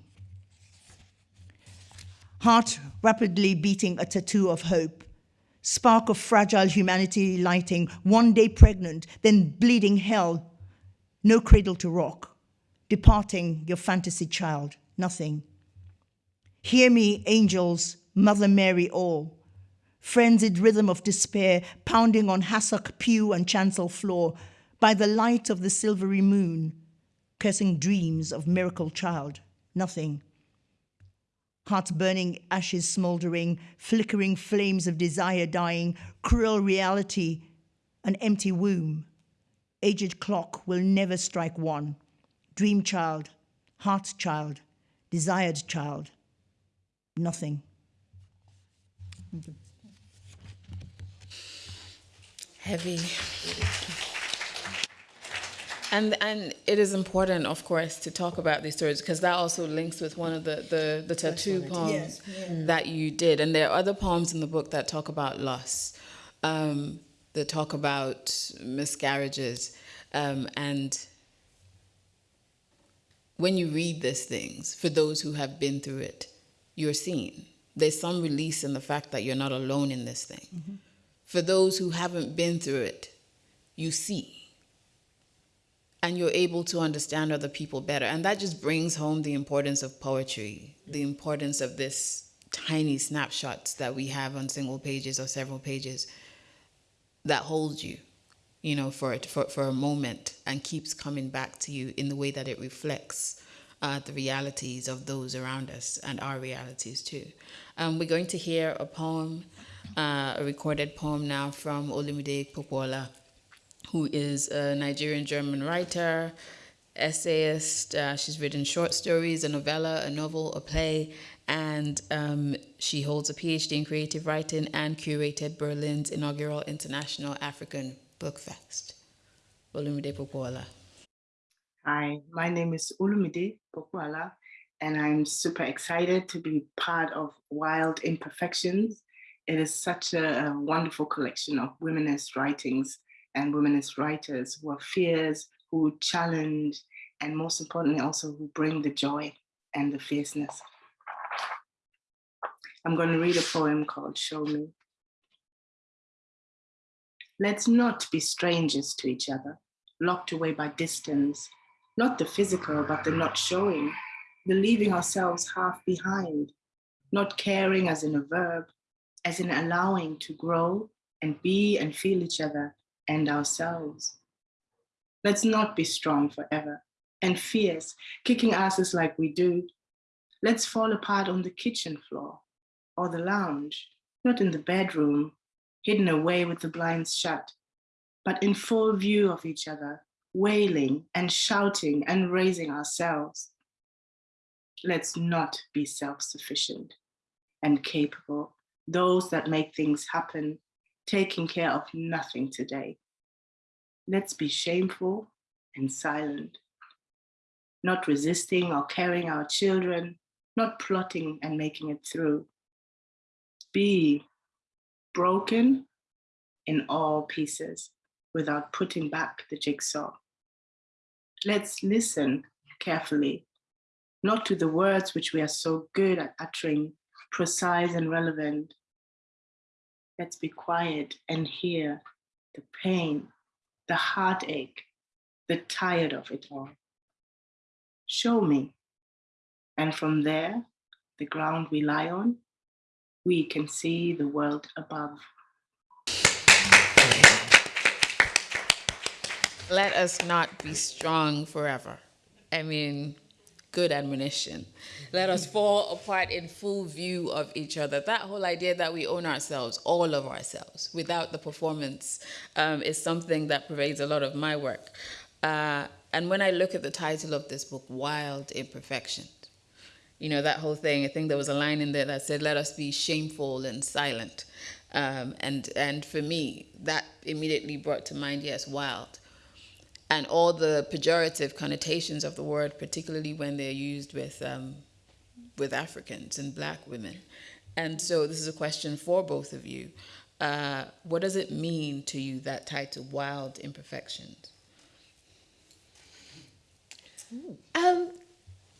Heart rapidly beating a tattoo of hope, spark of fragile humanity lighting, one day pregnant, then bleeding hell, no cradle to rock, departing your fantasy child, nothing. Hear me, angels, Mother Mary all. Frenzied rhythm of despair pounding on hassock pew and chancel floor by the light of the silvery moon, cursing dreams of miracle child, nothing. Hearts burning, ashes smoldering, flickering flames of desire dying, cruel reality, an empty womb. Aged clock will never strike one. Dream child, heart child, desired child, nothing. Heavy. And and it is important, of course, to talk about these stories because that also links with one of the the, the tattoo poems that you did, and there are other poems in the book that talk about loss, um, that talk about miscarriages, um, and when you read these things, for those who have been through it, you're seen. There's some release in the fact that you're not alone in this thing. For those who haven't been through it, you see. And you're able to understand other people better. And that just brings home the importance of poetry, the importance of this tiny snapshots that we have on single pages or several pages that holds you, you know, for for, for a moment and keeps coming back to you in the way that it reflects uh, the realities of those around us and our realities too. Um, we're going to hear a poem, uh, a recorded poem now from Olumide Popoola, who is a Nigerian German writer, essayist. Uh, she's written short stories, a novella, a novel, a play, and um, she holds a PhD in creative writing and curated Berlin's inaugural International African Book Fest. Olumide Popoola. Hi, my name is Olumide Popoola, and I'm super excited to be part of Wild Imperfections. It is such a, a wonderful collection of womanist writings and womanist writers who are fierce, who challenge, and most importantly, also who bring the joy and the fierceness. I'm going to read a poem called Show Me. Let's not be strangers to each other, locked away by distance, not the physical, but the not showing, the leaving ourselves half behind, not caring as in a verb, as in allowing to grow and be and feel each other and ourselves. Let's not be strong forever and fierce, kicking asses like we do. Let's fall apart on the kitchen floor or the lounge, not in the bedroom, hidden away with the blinds shut, but in full view of each other, wailing and shouting and raising ourselves. Let's not be self-sufficient and capable, those that make things happen, taking care of nothing today. Let's be shameful and silent, not resisting or carrying our children, not plotting and making it through. Be broken in all pieces without putting back the jigsaw. Let's listen carefully, not to the words which we are so good at uttering, precise and relevant. Let's be quiet and hear the pain, the heartache, the tired of it all. Show me. And from there, the ground we lie on, we can see the world above. Let us not be strong forever. I mean, good admonition. Let us fall apart in full view of each other. That whole idea that we own ourselves, all of ourselves, without the performance, um, is something that pervades a lot of my work. Uh, and when I look at the title of this book, Wild Imperfection, you know, that whole thing, I think there was a line in there that said, let us be shameful and silent. Um, and, and for me, that immediately brought to mind, yes, wild and all the pejorative connotations of the word, particularly when they're used with, um, with Africans and black women. And so this is a question for both of you. Uh, what does it mean to you, that title, Wild Imperfections? Um,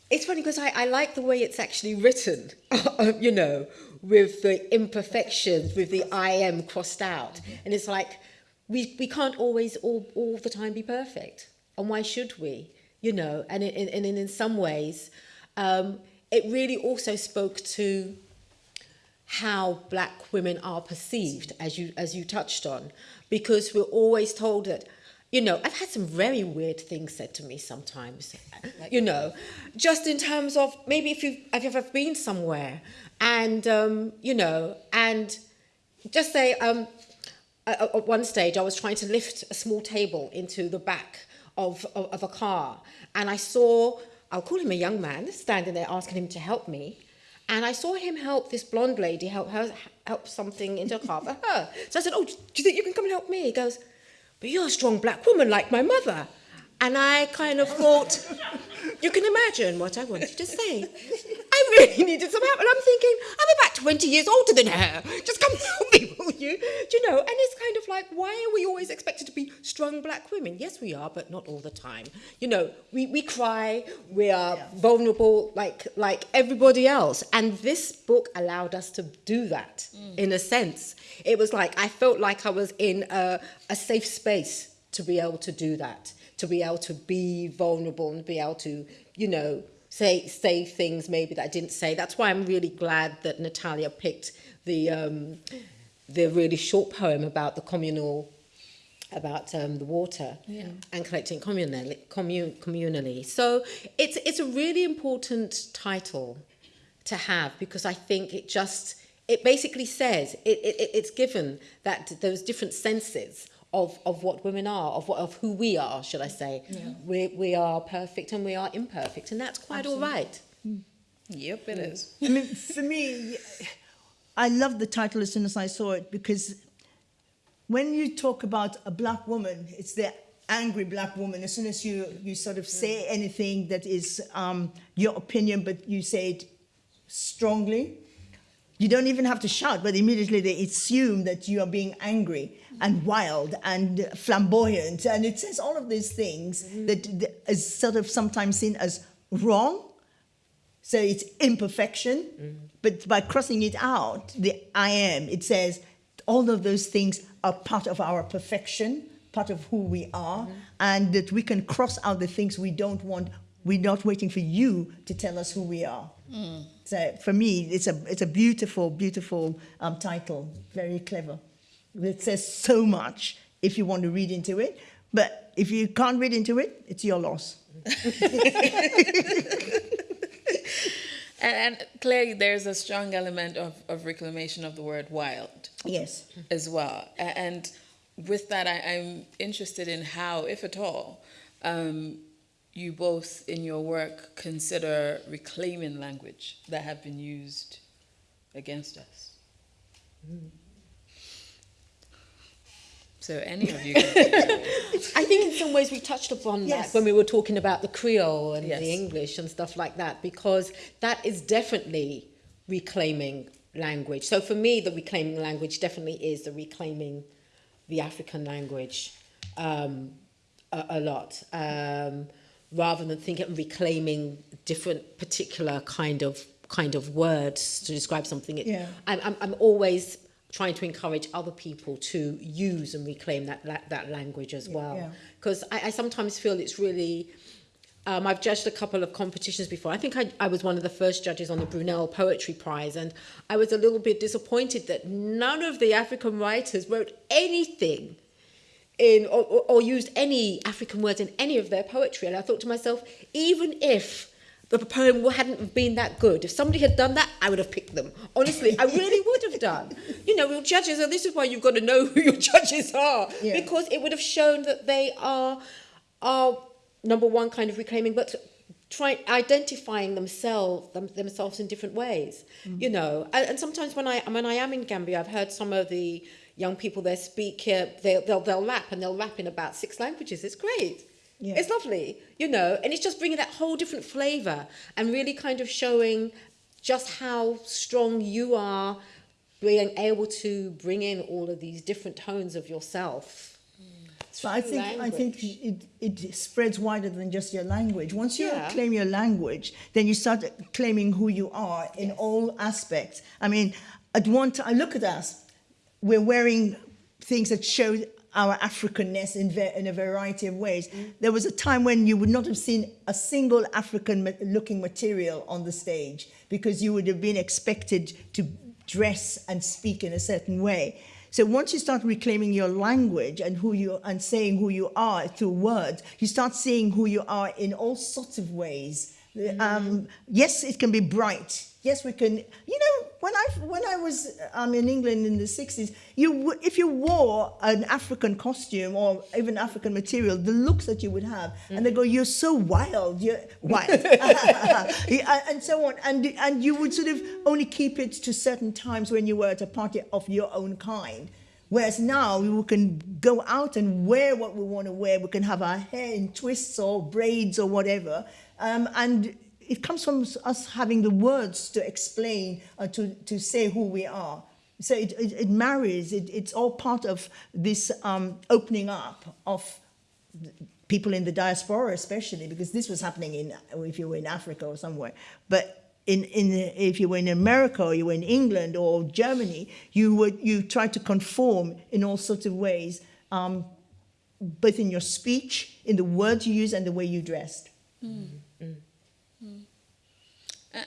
it's funny because I, I like the way it's actually written, you know, with the imperfections, with the I am crossed out. And it's like, we, we can't always all, all the time be perfect. And why should we? You know, and in, in, in some ways, um, it really also spoke to how black women are perceived, as you, as you touched on, because we're always told that, you know, I've had some very weird things said to me sometimes, you know, just in terms of maybe if you've, have you ever been somewhere and, um, you know, and just say, um, at one stage, I was trying to lift a small table into the back of, of, of a car. And I saw, I'll call him a young man, standing there asking him to help me. And I saw him help this blonde lady help her help something into a car for her. So I said, oh, do you think you can come and help me? He goes, but you're a strong black woman like my mother. And I kind of thought, you can imagine what I wanted to say. I really needed some help. And I'm thinking, I'm about 20 years older than her. Just come help me, will you? Do you know? And it's kind of like, why are we always expected to be strong black women? Yes, we are, but not all the time. You know, we, we cry, we are yeah. vulnerable like, like everybody else. And this book allowed us to do that mm. in a sense. It was like, I felt like I was in a, a safe space to be able to do that, to be able to be vulnerable and be able to, you know, say say things maybe that I didn't say. That's why I'm really glad that Natalia picked the um, the really short poem about the communal about um, the water Yeah. and collecting communally, commun, communally. So it's it's a really important title to have because I think it just it basically says it, it it's given that those different senses of, of what women are, of what of who we are, should I say? We we are perfect and we are imperfect, and that's quite all right. Mm. Yep, it mm. is. I mean, for me, I loved the title as soon as I saw it because when you talk about a black woman, it's the angry black woman. As soon as you, you sort of say mm. anything that is um, your opinion, but you say it strongly, you don't even have to shout, but immediately they assume that you are being angry and wild and flamboyant. And it says all of these things mm-hmm. that, that is sort of sometimes seen as wrong. So it's imperfection, mm-hmm. but by crossing it out, the I am, it says all of those things are part of our perfection, part of who we are, mm-hmm. and that we can cross out the things we don't want. We're not waiting for you to tell us who we are. So for me, it's a it's a beautiful, beautiful um, title, very clever. It says so much if you want to read into it, but if you can't read into it, it's your loss. And, and clearly, there's a strong element of, of reclamation of the word wild Yes. as well. And with that, I, I'm interested in how, if at all, um, you both in your work consider reclaiming language that have been used against us. So, any of you I think in some ways we touched upon Yes. that when we were talking about the Creole and Yes. the English and stuff like that, because that is definitely reclaiming language. So for me, the reclaiming language definitely is the reclaiming the African language um, a, a lot, um, rather than thinking of reclaiming different particular kind of kind of words to describe something. It, Yeah. I'm, I'm, I'm always trying to encourage other people to use and reclaim that that, that language as well. Yeah. Because I, I sometimes feel it's really. Um, I've judged a couple of competitions before. I think I, I was one of the first judges on the Brunel Poetry Prize, and I was a little bit disappointed that none of the African writers wrote anything in or, or, used any African words in any of their poetry. And I thought to myself, even if the poem hadn't been that good, if somebody had done that, I would have picked them. Honestly, I really would have done. You know, your judges, and this is why you've got to know who your judges are, Yeah. because it would have shown that they are are number one kind of reclaiming, but trying identifying themselves them, themselves in different ways. You know, and, and sometimes when I when I am in Gambia, I've heard some of the young people there speak. Uh, they'll, they'll they'll rap and they'll rap in about six languages. It's great. Yeah. It's lovely, you know, and it's just bringing that whole different flavor and really kind of showing just how strong you are being able to bring in all of these different tones of yourself. So I think I think it, it spreads wider than just your language. Once you Yeah. claim your language, then you start claiming who you are in all aspects. I mean, at one time, look at us. We're wearing things that show our Africanness in, in a variety of ways. There was a time when you would not have seen a single African ma- looking material on the stage because you would have been expected to dress and speak in a certain way. So once you start reclaiming your language and who you and saying who you are through words, you start seeing who you are in all sorts of ways. Um, yes, it can be bright. Yes, we can. You know, when I when I was um, in England in the sixties, you if you wore an African costume or even African material, the looks that you would have, and they go, "You're so wild, you're wild," and so on, and and you would sort of only keep it to certain times when you were at a party of your own kind. Whereas now we can go out and wear what we want to wear. We can have our hair in twists or braids or whatever. Um, and it comes from us having the words to explain or to, to say who we are. So it, it, it marries, it, it's all part of this um, opening up of people in the diaspora especially because this was happening in if you were in Africa or somewhere. But in, in if you were in America or you were in England or Germany you would you tried to conform in all sorts of ways um, both in your speech in the words you use and the way you dressed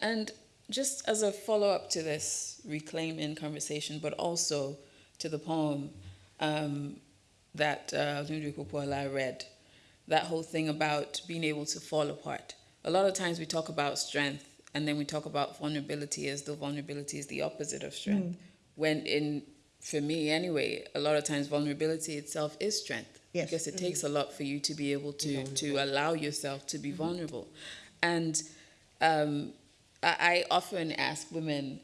And just as a follow up to this reclaiming conversation, but also to the poem um, that uh, Popoola read, that whole thing about being able to fall apart. A lot of times we talk about strength and then we talk about vulnerability as though vulnerability is the opposite of strength. Mm. When in, for me anyway, a lot of times vulnerability itself is strength. Yes. Because it mm-hmm. takes a lot for you to be able to, to allow yourself to be mm-hmm. vulnerable. And um, I, often ask women,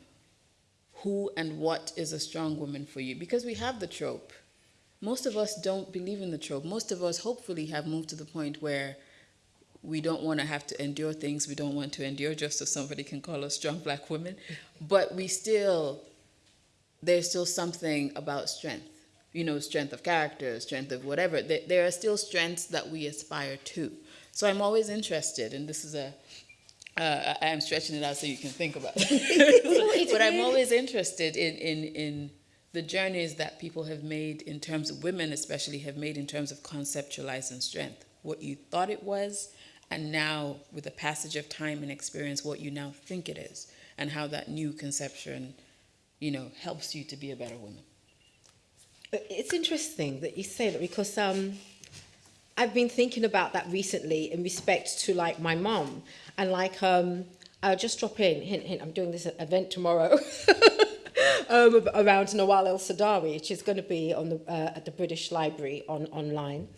who and what is a strong woman for you? Because we have the trope. Most of us don't believe in the trope. Most of us hopefully have moved to the point where we don't want to have to endure things we don't want to endure just so somebody can call us strong black women. But we still, there's still something about strength, you know, strength of character, strength of whatever. There are still strengths that we aspire to. So I'm always interested, and this is a, uh, I am stretching it out so you can think about it. but I'm always interested in, in, in the journeys that people have made in terms of women, especially, have made in terms of conceptualizing strength. What you thought it was, and now with the passage of time and experience what you now think it is and how that new conception you know helps you to be a better woman it's interesting that you say that because um, I've been thinking about that recently in respect to like my mom and like um, I'll just drop in hint hint I'm doing this event tomorrow um, around Nawal El Saadawi which is going to be on the uh, at the British Library on online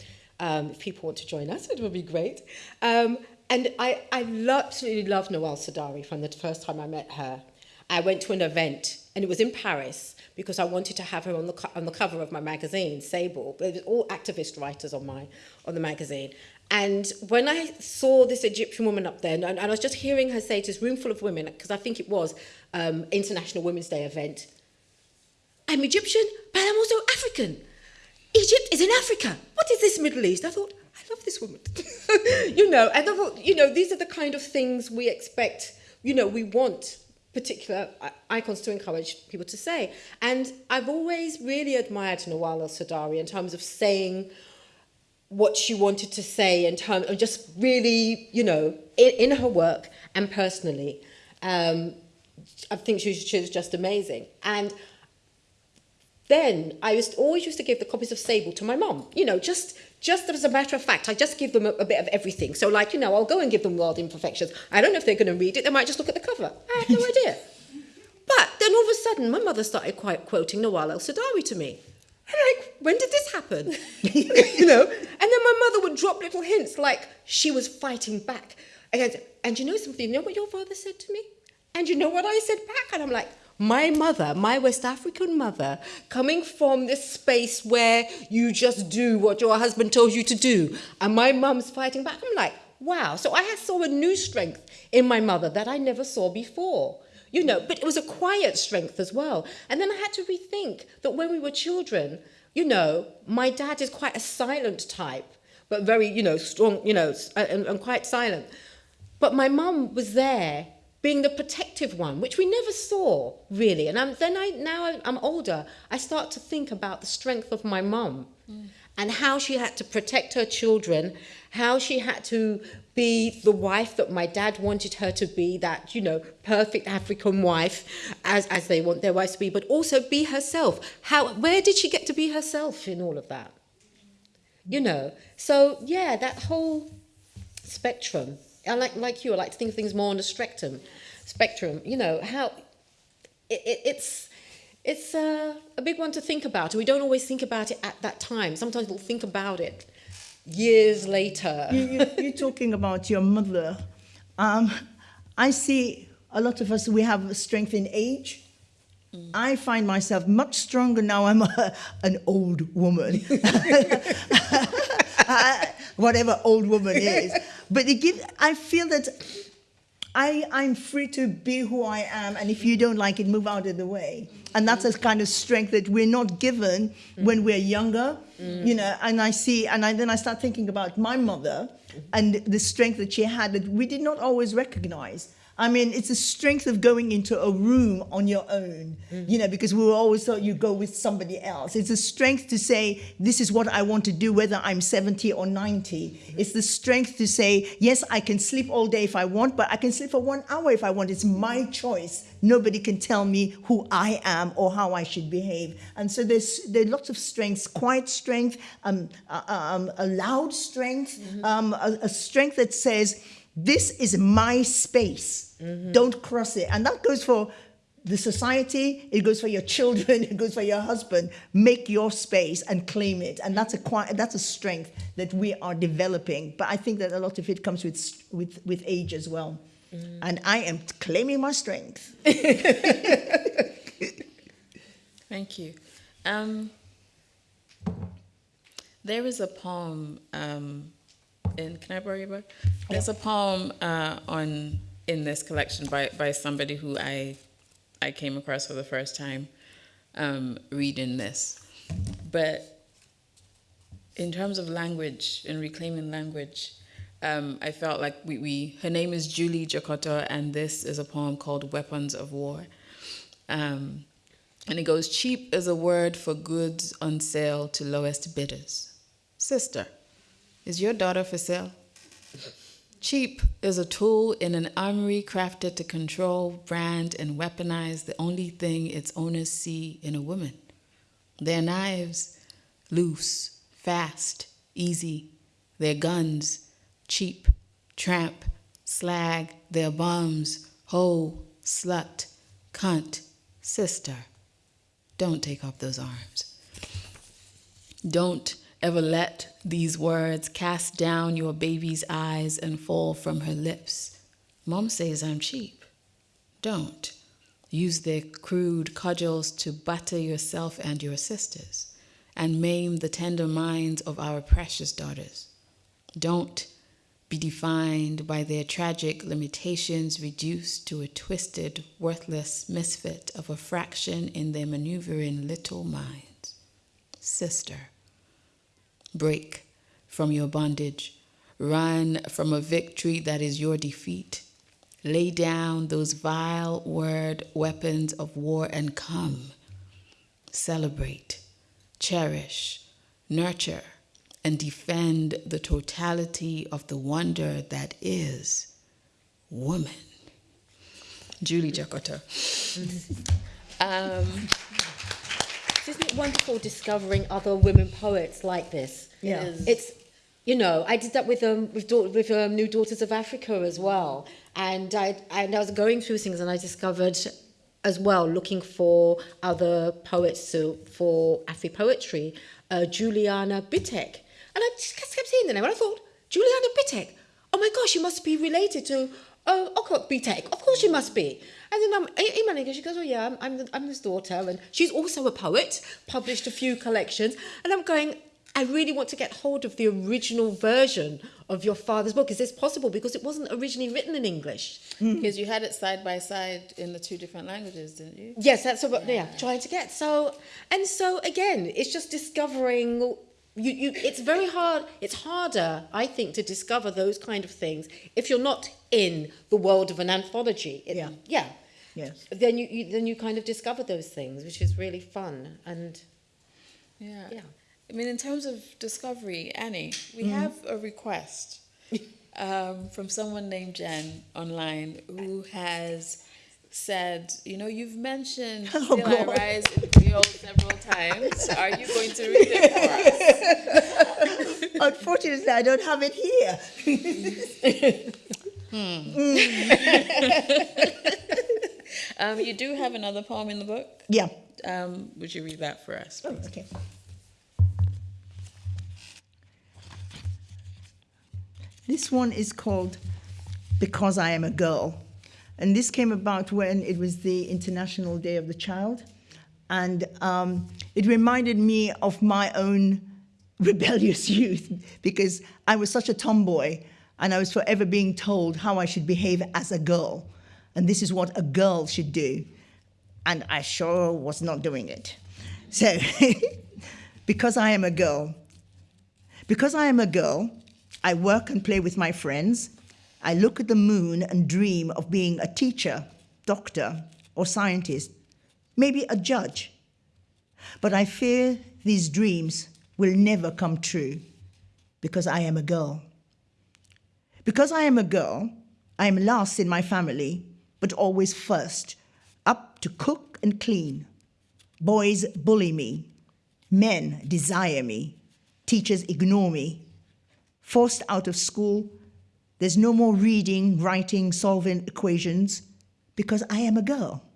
um, if people want to join us, it would be great. Um, and I, I absolutely love Nawal Saadawi from the first time I met her. I went to an event, and it was in Paris, because I wanted to have her on the, on the cover of my magazine, Sable. It was all activist writers on, my, on the magazine. And when I saw this Egyptian woman up there, and, and I was just hearing her say to this room full of women, because I think it was um, International Women's Day event, I'm Egyptian, but I'm also African. Egypt is in Africa. What is this Middle East? I thought, I love this woman. you know, and I thought, you know, these are the kind of things we expect, you know, we want particular icons to encourage people to say. And I've always really admired Nawal el-Saadawi in terms of saying what she wanted to say in terms of just really, you know, in, in her work and personally. Um, I think she, she was just amazing. And then I used always used to give the copies of Sable to my mom. You know, just just as a matter of fact, I just give them a, a, bit of everything. So, like, you know, I'll go and give them World Imperfections. I don't know if they're going to read it. They might just look at the cover. I have no idea. But then all of a sudden, my mother started quite quoting Nawal El Saadawi to me. And like, when did this happen? you know? And then my mother would drop little hints like she was fighting back. And, and you know something? You know what your father said to me? And you know what I said back? And I'm like, my mother, my West African mother, coming from this space where you just do what your husband tells you to do, and my mum's fighting back, I'm like, wow. So I saw a new strength in my mother that I never saw before. You know, but it was a quiet strength as well. And then I had to rethink that when we were children, you know, my dad is quite a silent type, but very, you know, strong, you know, and, and quite silent. But my mum was there being the protective one, which we never saw really. And I'm, then I now I'm older, I start to think about the strength of my mum mm. and how she had to protect her children, how she had to be the wife that my dad wanted her to be, that you know perfect African wife, as as they want their wives to be, but also be herself. How where did she get to be herself in all of that? You know, so yeah, that whole spectrum I like like you. I like to think of things more on a spectrum. Spectrum. You know how it, it, it's it's a, a big one to think about. We don't always think about it at that time. Sometimes we'll think about it years later. You, you, are talking about your mother. Um, I see a lot of us, we have strength in age. Mm. I find myself much stronger now I'm a, an old woman. whatever old woman is. But it gives, I feel that I, I'm free to be who I am, and if you don't like it, move out of the way. And that's a kind of strength that we're not given mm. when we're younger, mm. you know. And I see, and I, then I start thinking about my mother and the strength that she had that we did not always recognize. I mean, it's the strength of going into a room on your own, you know, because we always thought you go with somebody else. It's the strength to say, this is what I want to do, whether I'm 70 or 90. It's the strength to say, yes, I can sleep all day if I want, but I can sleep for one hour if I want. It's my choice. Nobody can tell me who I am or how I should behave. And so there's there are lots of strengths: quiet strength, um, uh, um, a loud strength, um, a, a strength that says, "This is my space. Don't cross it." And that goes for the society. It goes for your children. It goes for your husband. Make your space and claim it. And that's a quiet, that's a strength that we are developing. But I think that a lot of it comes with with with age as well. And I am claiming my strength. Thank you. Um, there is a poem um, in. Can I borrow your book? There's a poem uh, on in this collection by by somebody who I I came across for the first time um, reading this, but in terms of language and reclaiming language, um, I felt like we, we her name is Julie Jakoto, and this is a poem called Weapons of War. Um, and it goes, cheap is a word for goods on sale to lowest bidders. Sister, is your daughter for sale? Cheap is a tool in an armory crafted to control, brand, and weaponize the only thing its owners see in a woman. Their knives, loose, fast, easy. Their guns, cheap, tramp, slag. Their bums, hoe, slut, cunt, sister. Don't take off those arms. Don't ever let these words cast down your baby's eyes and fall from her lips. Mom says I'm cheap. Don't. Use their crude cudgels to batter yourself and your sisters and maim the tender minds of our precious daughters. Don't be defined by their tragic limitations, reduced to a twisted, worthless misfit of a fraction in their maneuvering little minds. Sister, break from your bondage, run from a victory that is your defeat. Lay down those vile word weapons of war and come. Celebrate, cherish, nurture, and defend the totality of the wonder that is woman. Julie Jakoto. um, Isn't it wonderful discovering other women poets like this? Yeah. It is. It's, you know, I did that with um with daugh- with um, New Daughters of Africa as well, and I and I was going through things and I discovered as well looking for other poets to, for Afri poetry, uh, Juliana Bitek, and I just kept seeing the name and I thought Juliana Bitek, oh my gosh, you must be related to oh Okot p'Bitek, of course you must be. And then I'm emailing her. She goes, "Oh yeah, I'm I'm, the, I'm his daughter, and she's also a poet. Published a few collections." And I'm going, "I really want to get hold of the original version of your father's book. Is this possible? Because it wasn't originally written in English." Hmm. because you had it side by side in the two different languages, didn't you? Yes, that's what yeah, trying to get. So and so again, it's just discovering you, you it's very hard it's harder, I think, to discover those kind of things if you're not in the world of an anthology. It- Yeah. Yeah. Yes. Then you, you then you kind of discover those things, which is really fun. And Yeah. Yeah. I mean, in terms of discovery, Annie, we have a request um, from someone named Jen online who has said, you know, you've mentioned Oh, Still I God. Rise in Creole several times. Are you going to read it for us? Unfortunately, I don't have it here. Um, you do have another poem in the book. Yeah. Um, would you read that for us? Oh, okay. This one is called Because I Am a Girl. And this came about when it was the International Day of the Child. And um, it reminded me of my own rebellious youth because I was such a tomboy and I was forever being told how I should behave as a girl. And this is what a girl should do. And I sure was not doing it. So, because I am a girl, because I am a girl, I work and play with my friends. I look at the moon and dream of being a teacher, doctor, or scientist, maybe a judge. But I fear these dreams will never come true because I am a girl. Because I am a girl, I am last in my family, but always first, up to cook and clean. Boys bully me. Men desire me. Teachers ignore me. Forced out of school, there's no more reading, writing, solving equations because I am a girl.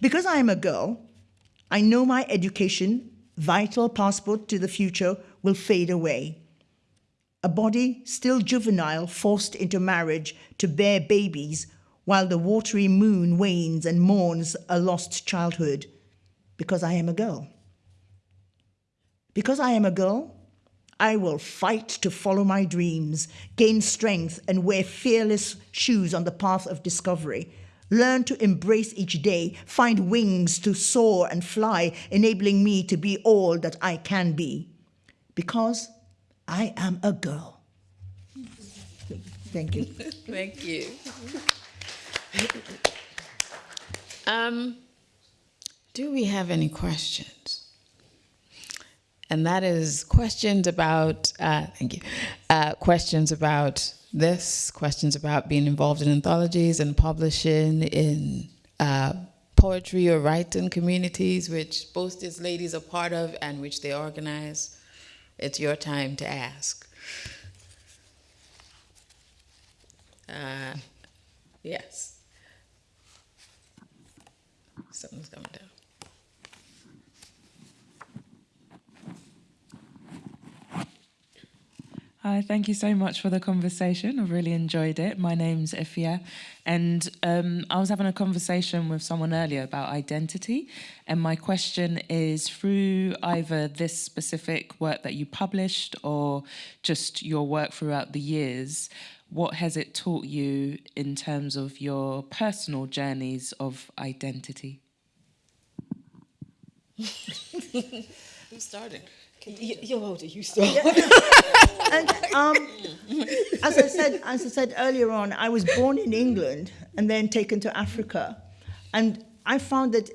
Because I am a girl, I know my education, vital passport to the future, will fade away. A body still juvenile forced into marriage to bear babies while the watery moon wanes and mourns a lost childhood because I am a girl. Because I am a girl, I will fight to follow my dreams, gain strength, and wear fearless shoes on the path of discovery. Learn to embrace each day, find wings to soar and fly, enabling me to be all that I can be. Because I am a girl. Thank you. Thank you. Um, do we have any questions? And that is questions about, uh, thank you, uh, questions about this, questions about being involved in anthologies and publishing in uh, poetry or writing communities, which both these ladies are part of and which they organize. It's your time to ask. Uh, yes. Something's coming down. Hi, thank you so much for the conversation. I've really enjoyed it. My name's Ifia, and um, I was having a conversation with someone earlier about identity. And my question is through either this specific work that you published or just your work throughout the years, what has it taught you in terms of your personal journeys of identity? Who started? You're older, you start. and um, as I said, as I said earlier on, I was born in England and then taken to Africa, and I found that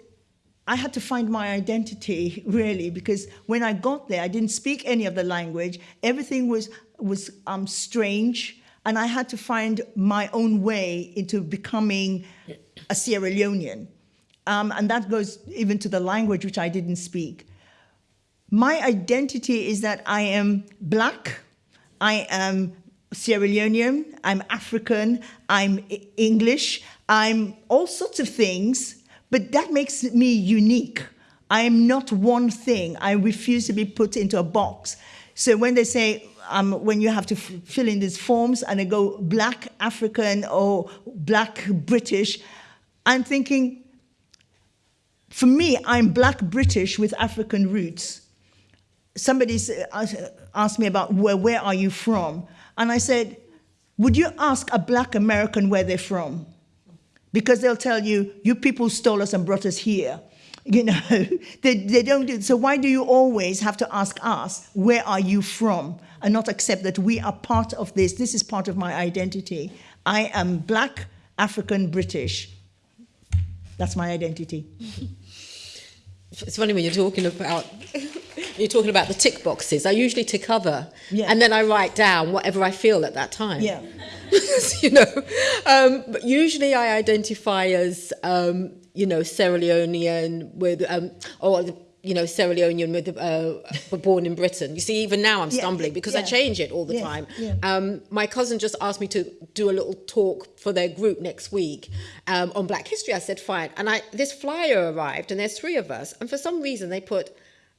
I had to find my identity really because when I got there, I didn't speak any of the language. Everything was was um, strange, and I had to find my own way into becoming a Sierra Leonean, um, and that goes even to the language which I didn't speak. My identity is that I am black, I am Sierra Leonean, I'm African, I'm English, I'm all sorts of things, but that makes me unique. I am not one thing. I refuse to be put into a box. So when they say, um, when you have to fill in these forms and they go black African or black British, I'm thinking, for me, I'm black British with African roots somebody asked me about where, where are you from? And I said, would you ask a black American where they're from? Because they'll tell you, you people stole us and brought us here. You know, they, they don't do, so why do you always have to ask us, where are you from? And not accept that we are part of this. This is part of my identity. I am black, African, British. That's my identity. It's funny when you're talking about you're talking about the tick boxes. I usually tick other, yeah. and then I write down whatever I feel at that time. Yeah. you know, um, but usually I identify as um, you know Sierra Leonean with um, or you know Sierra Leonean with uh, born in Britain. You see, even now I'm stumbling yeah. because yeah. I change it all the time. Yeah. Um, my cousin just asked me to do a little talk for their group next week um, on Black History. I said fine, and I this flyer arrived, and there's three of us, and for some reason they put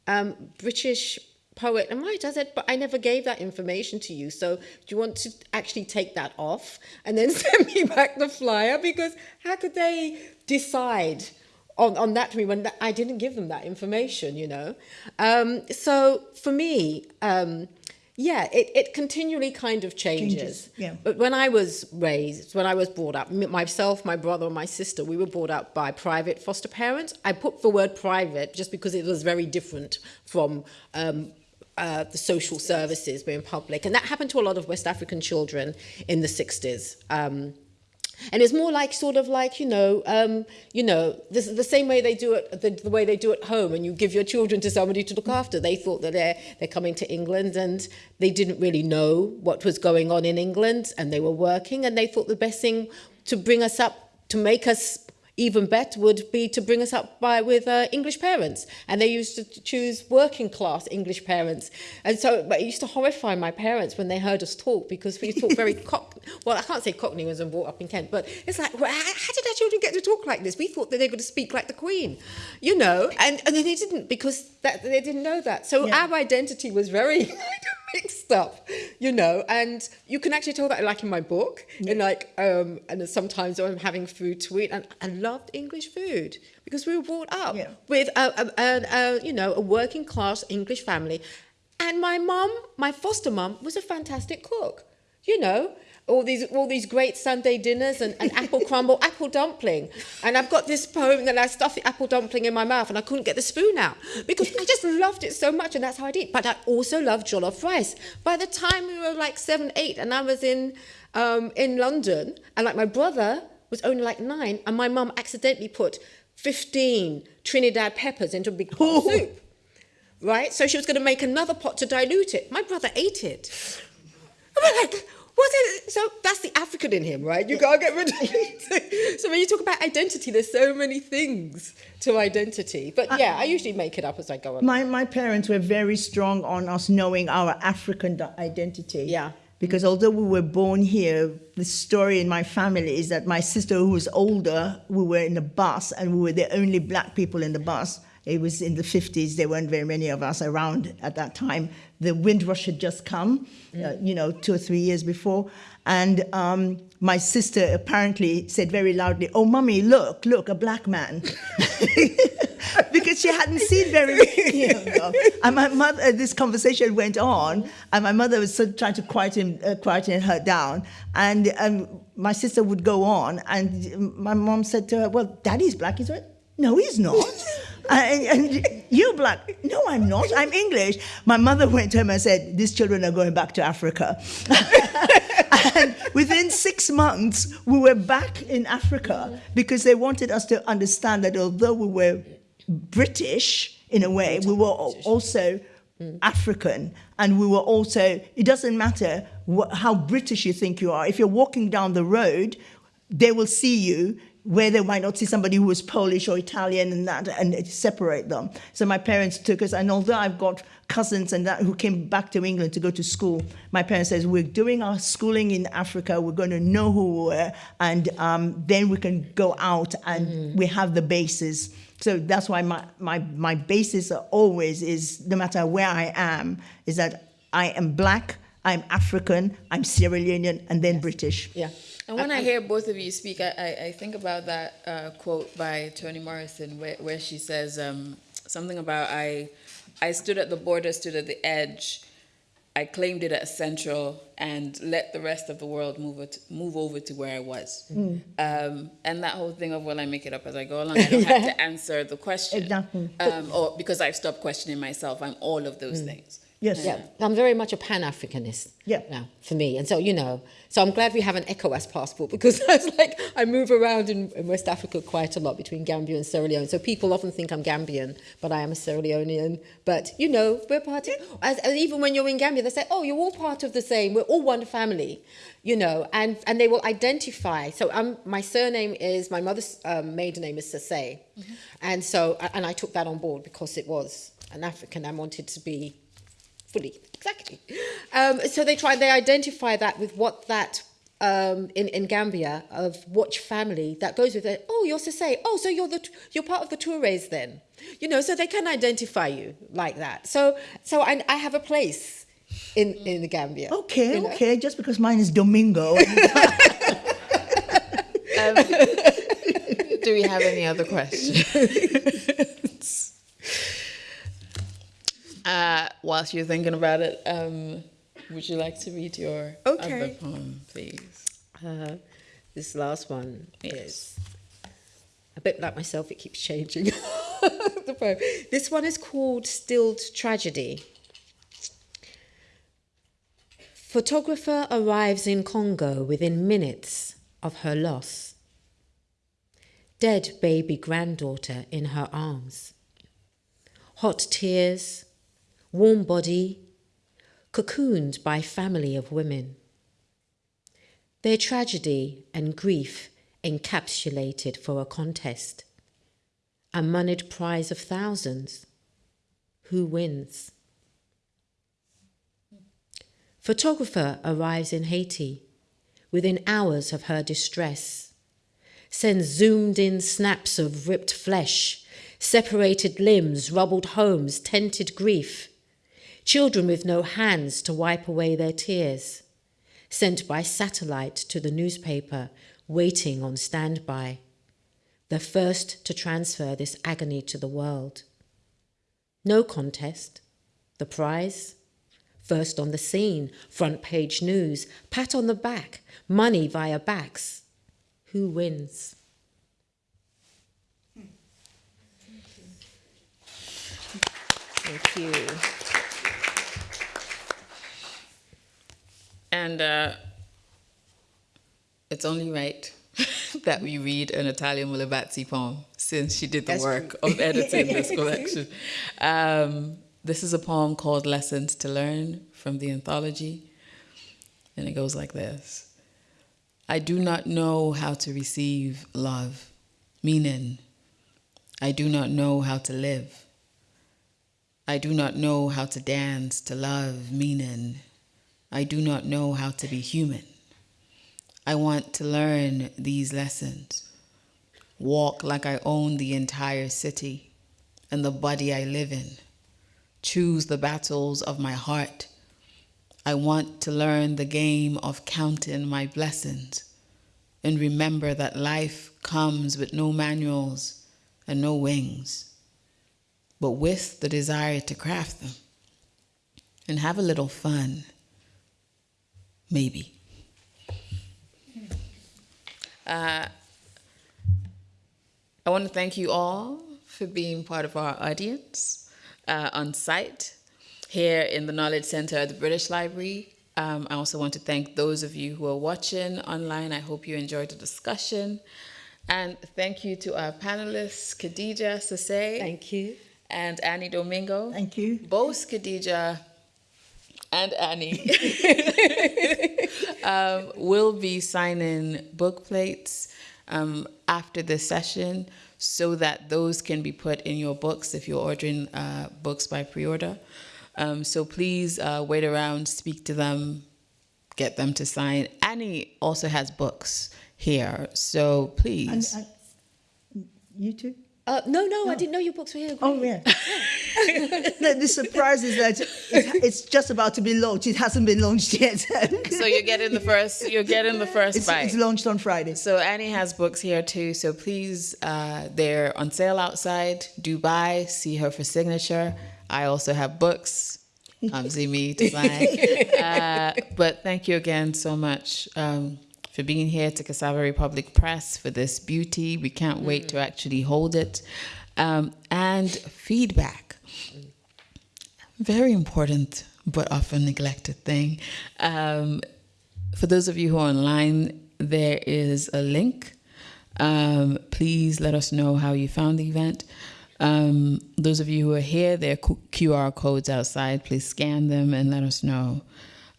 um, British poet writer. I said, but I never gave that information to you. So do you want to actually take that off and then send me back the flyer? Because how could they decide on, on that to me when I didn't give them that information, you know? Um, so for me, um, yeah, it, it continually kind of changes. changes. Yeah. But when I was raised, when I was brought up, myself, my brother, and my sister, we were brought up by private foster parents. I put the word private just because it was very different from um, uh, the social services being public. And that happened to a lot of West African children in the 60s. Um, and it's more like sort of like you know um, you know this the same way they do it the, the way they do at home. And you give your children to somebody to look after. They thought that they're they're coming to England and they didn't really know what was going on in England and they were working. And they thought the best thing to bring us up to make us even better would be to bring us up by with uh, English parents. And they used to choose working class English parents. And so but it used to horrify my parents when they heard us talk because we talk very cock well, I can't say cockney was brought up in Kent, but it's like, well, how did our children get to talk like this? We thought that they were going to speak like the Queen, you know, and, and then they didn't because that, they didn't know that. So yeah. our identity was very mixed up, you know, and you can actually tell that like in my book, yeah. and like, um, and sometimes I'm having food to eat, and I loved English food because we were brought up yeah. with a, a, a, a, you know, a working class English family. And my mum, my foster mum, was a fantastic cook, you know, all these all these great Sunday dinners and, and apple crumble, apple dumpling. And I've got this poem that I stuffed the apple dumpling in my mouth and I couldn't get the spoon out because I just loved it so much and that's how I did. But I also loved jollof rice. By the time we were like seven, eight, and I was in um, in London, and like my brother was only like nine, and my mum accidentally put 15 Trinidad peppers into a big pot of soup. Right? So she was going to make another pot to dilute it. My brother ate it. I'm like, What's? So that's the African in him, right? You can't get rid of it. so when you talk about identity, there's so many things to identity. But uh, yeah, I, I usually make it up as I go along. My, my parents were very strong on us knowing our African identity. Yeah. Because although we were born here, the story in my family is that my sister, who was older, we were in a bus and we were the only black people in the bus. It was in the 50s. There weren't very many of us around at that time the Windrush had just come, uh, mm. you know, two or three years before. And um, my sister apparently said very loudly, Oh, mummy, look, look, a black man. because she hadn't seen very many And my mother, uh, this conversation went on, and my mother was sort of trying to quieten, uh, quieten her down. And um, my sister would go on, and my mom said to her, Well, daddy's black. He said, No, he's not. And, and you're black. No, I'm not. I'm English. My mother went home and said, These children are going back to Africa. and within six months, we were back in Africa because they wanted us to understand that although we were British in a way, we were also mm. African, and we were also, it doesn't matter what, how British you think you are. If you're walking down the road, they will see you where they might not see somebody who was Polish or Italian and that, and separate them. So my parents took us, and although I've got cousins and that who came back to England to go to school, my parents says we're doing our schooling in Africa. We're going to know who we are, and um, then we can go out and mm-hmm. we have the basis. So that's why my, my my basis always is no matter where I am is that I am black, I'm African, I'm Sierra Leonean, and then British. Yeah. And when I, I, hear both of you speak, I, I, I think about that uh, quote by Toni Morrison where, where she says um, something about I, I stood at the border, stood at the edge, I claimed it as central and let the rest of the world move it, move over to where I was. Mm. Um, and that whole thing of, well, I make it up as I go along. I don't have to answer the question. Exactly. Um, or because I've stopped questioning myself, I'm all of those mm. things. Yes. Yeah, I'm very much a Pan Africanist. Yeah. Now, for me, and so you know, so I'm glad we have an ECOWAS passport because it's like I move around in, in, West Africa quite a lot between Gambia and Sierra Leone. So people often think I'm Gambian, but I am a Sierra Leonean. But you know, we're part of. As, and even when you're in Gambia, they say, "Oh, you're all part of the same. We're all one family." You know, and and they will identify. So I'm, my surname is my mother's um, maiden name is Sesay, mm-hmm. and so and I took that on board because it was an African. I wanted to be fully. Exactly. Um, so they try, they identify that with what that um, in, in Gambia of watch family that goes with it. Oh, you're Sesay. Oh, so you're the you're part of the Toures then. You know, so they can identify you like that. So so I, I have a place in in the Gambia. Okay, you know? okay. Just because mine is Domingo. um, do we have any other questions? Uh, whilst you're thinking about it, um, would you like to read your okay. other poem, please? Uh, this last one yes. is a bit like myself, it keeps changing. the poem. This one is called Stilled Tragedy. Photographer arrives in Congo within minutes of her loss. Dead baby granddaughter in her arms. Hot tears, warm body, cocooned by family of women. Their tragedy and grief encapsulated for a contest. A moneyed prize of thousands. Who wins? Photographer arrives in Haiti within hours of her distress, sends zoomed in snaps of ripped flesh, separated limbs, rubbled homes, tented grief, children with no hands to wipe away their tears, sent by satellite to the newspaper, waiting on standby, the first to transfer this agony to the world. No contest. The prize? First on the scene, front page news, pat on the back, money via backs. Who wins? Thank you. And uh, it's only right that we read an Natalia Molebatsi poem since she did the That's work true. of editing this collection. Um, this is a poem called Lessons to Learn from the anthology. And it goes like this I do not know how to receive love, meaning, I do not know how to live. I do not know how to dance to love, meaning, I do not know how to be human. I want to learn these lessons. Walk like I own the entire city and the body I live in. Choose the battles of my heart. I want to learn the game of counting my blessings and remember that life comes with no manuals and no wings, but with the desire to craft them and have a little fun. Maybe. Uh, I want to thank you all for being part of our audience uh, on site here in the Knowledge Center at the British Library. Um, I also want to thank those of you who are watching online. I hope you enjoyed the discussion. And thank you to our panelists, Khadija Sesay. Thank you. And Annie Domingo. Thank you. Both Khadija and Annie um, will be signing book plates um, after this session so that those can be put in your books if you're ordering uh, books by pre-order. Um, so please uh, wait around, speak to them, get them to sign. Annie also has books here, so And, please. and you too? Uh, no, no, I didn't know your books were here. Oh, yeah. the, the surprise is that it's, it's just about to be launched. It hasn't been launched yet. so you're getting the first. You're getting the first it's, bite. it's launched on Friday. So Annie has books here too. So please, uh, they're on sale outside. Dubai. See her for signature. I also have books. Obviously, me to sign. uh, but thank you again so much um, for being here to Cassava Republic Press for this beauty. We can't wait to actually hold it. Um, and feedback. Very important, but often neglected thing. Um, for those of you who are online, there is a link. Um, please let us know how you found the event. Um, those of you who are here, there are QR codes outside. Please scan them and let us know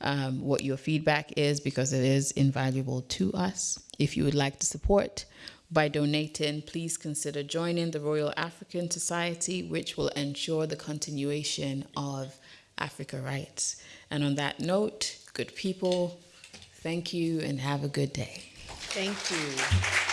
um, what your feedback is because it is invaluable to us. If you would like to support by donating, please consider joining the Royal African Society, which will ensure the continuation of Africa Writes. And on that note, good people, thank you and have a good day. Thank you.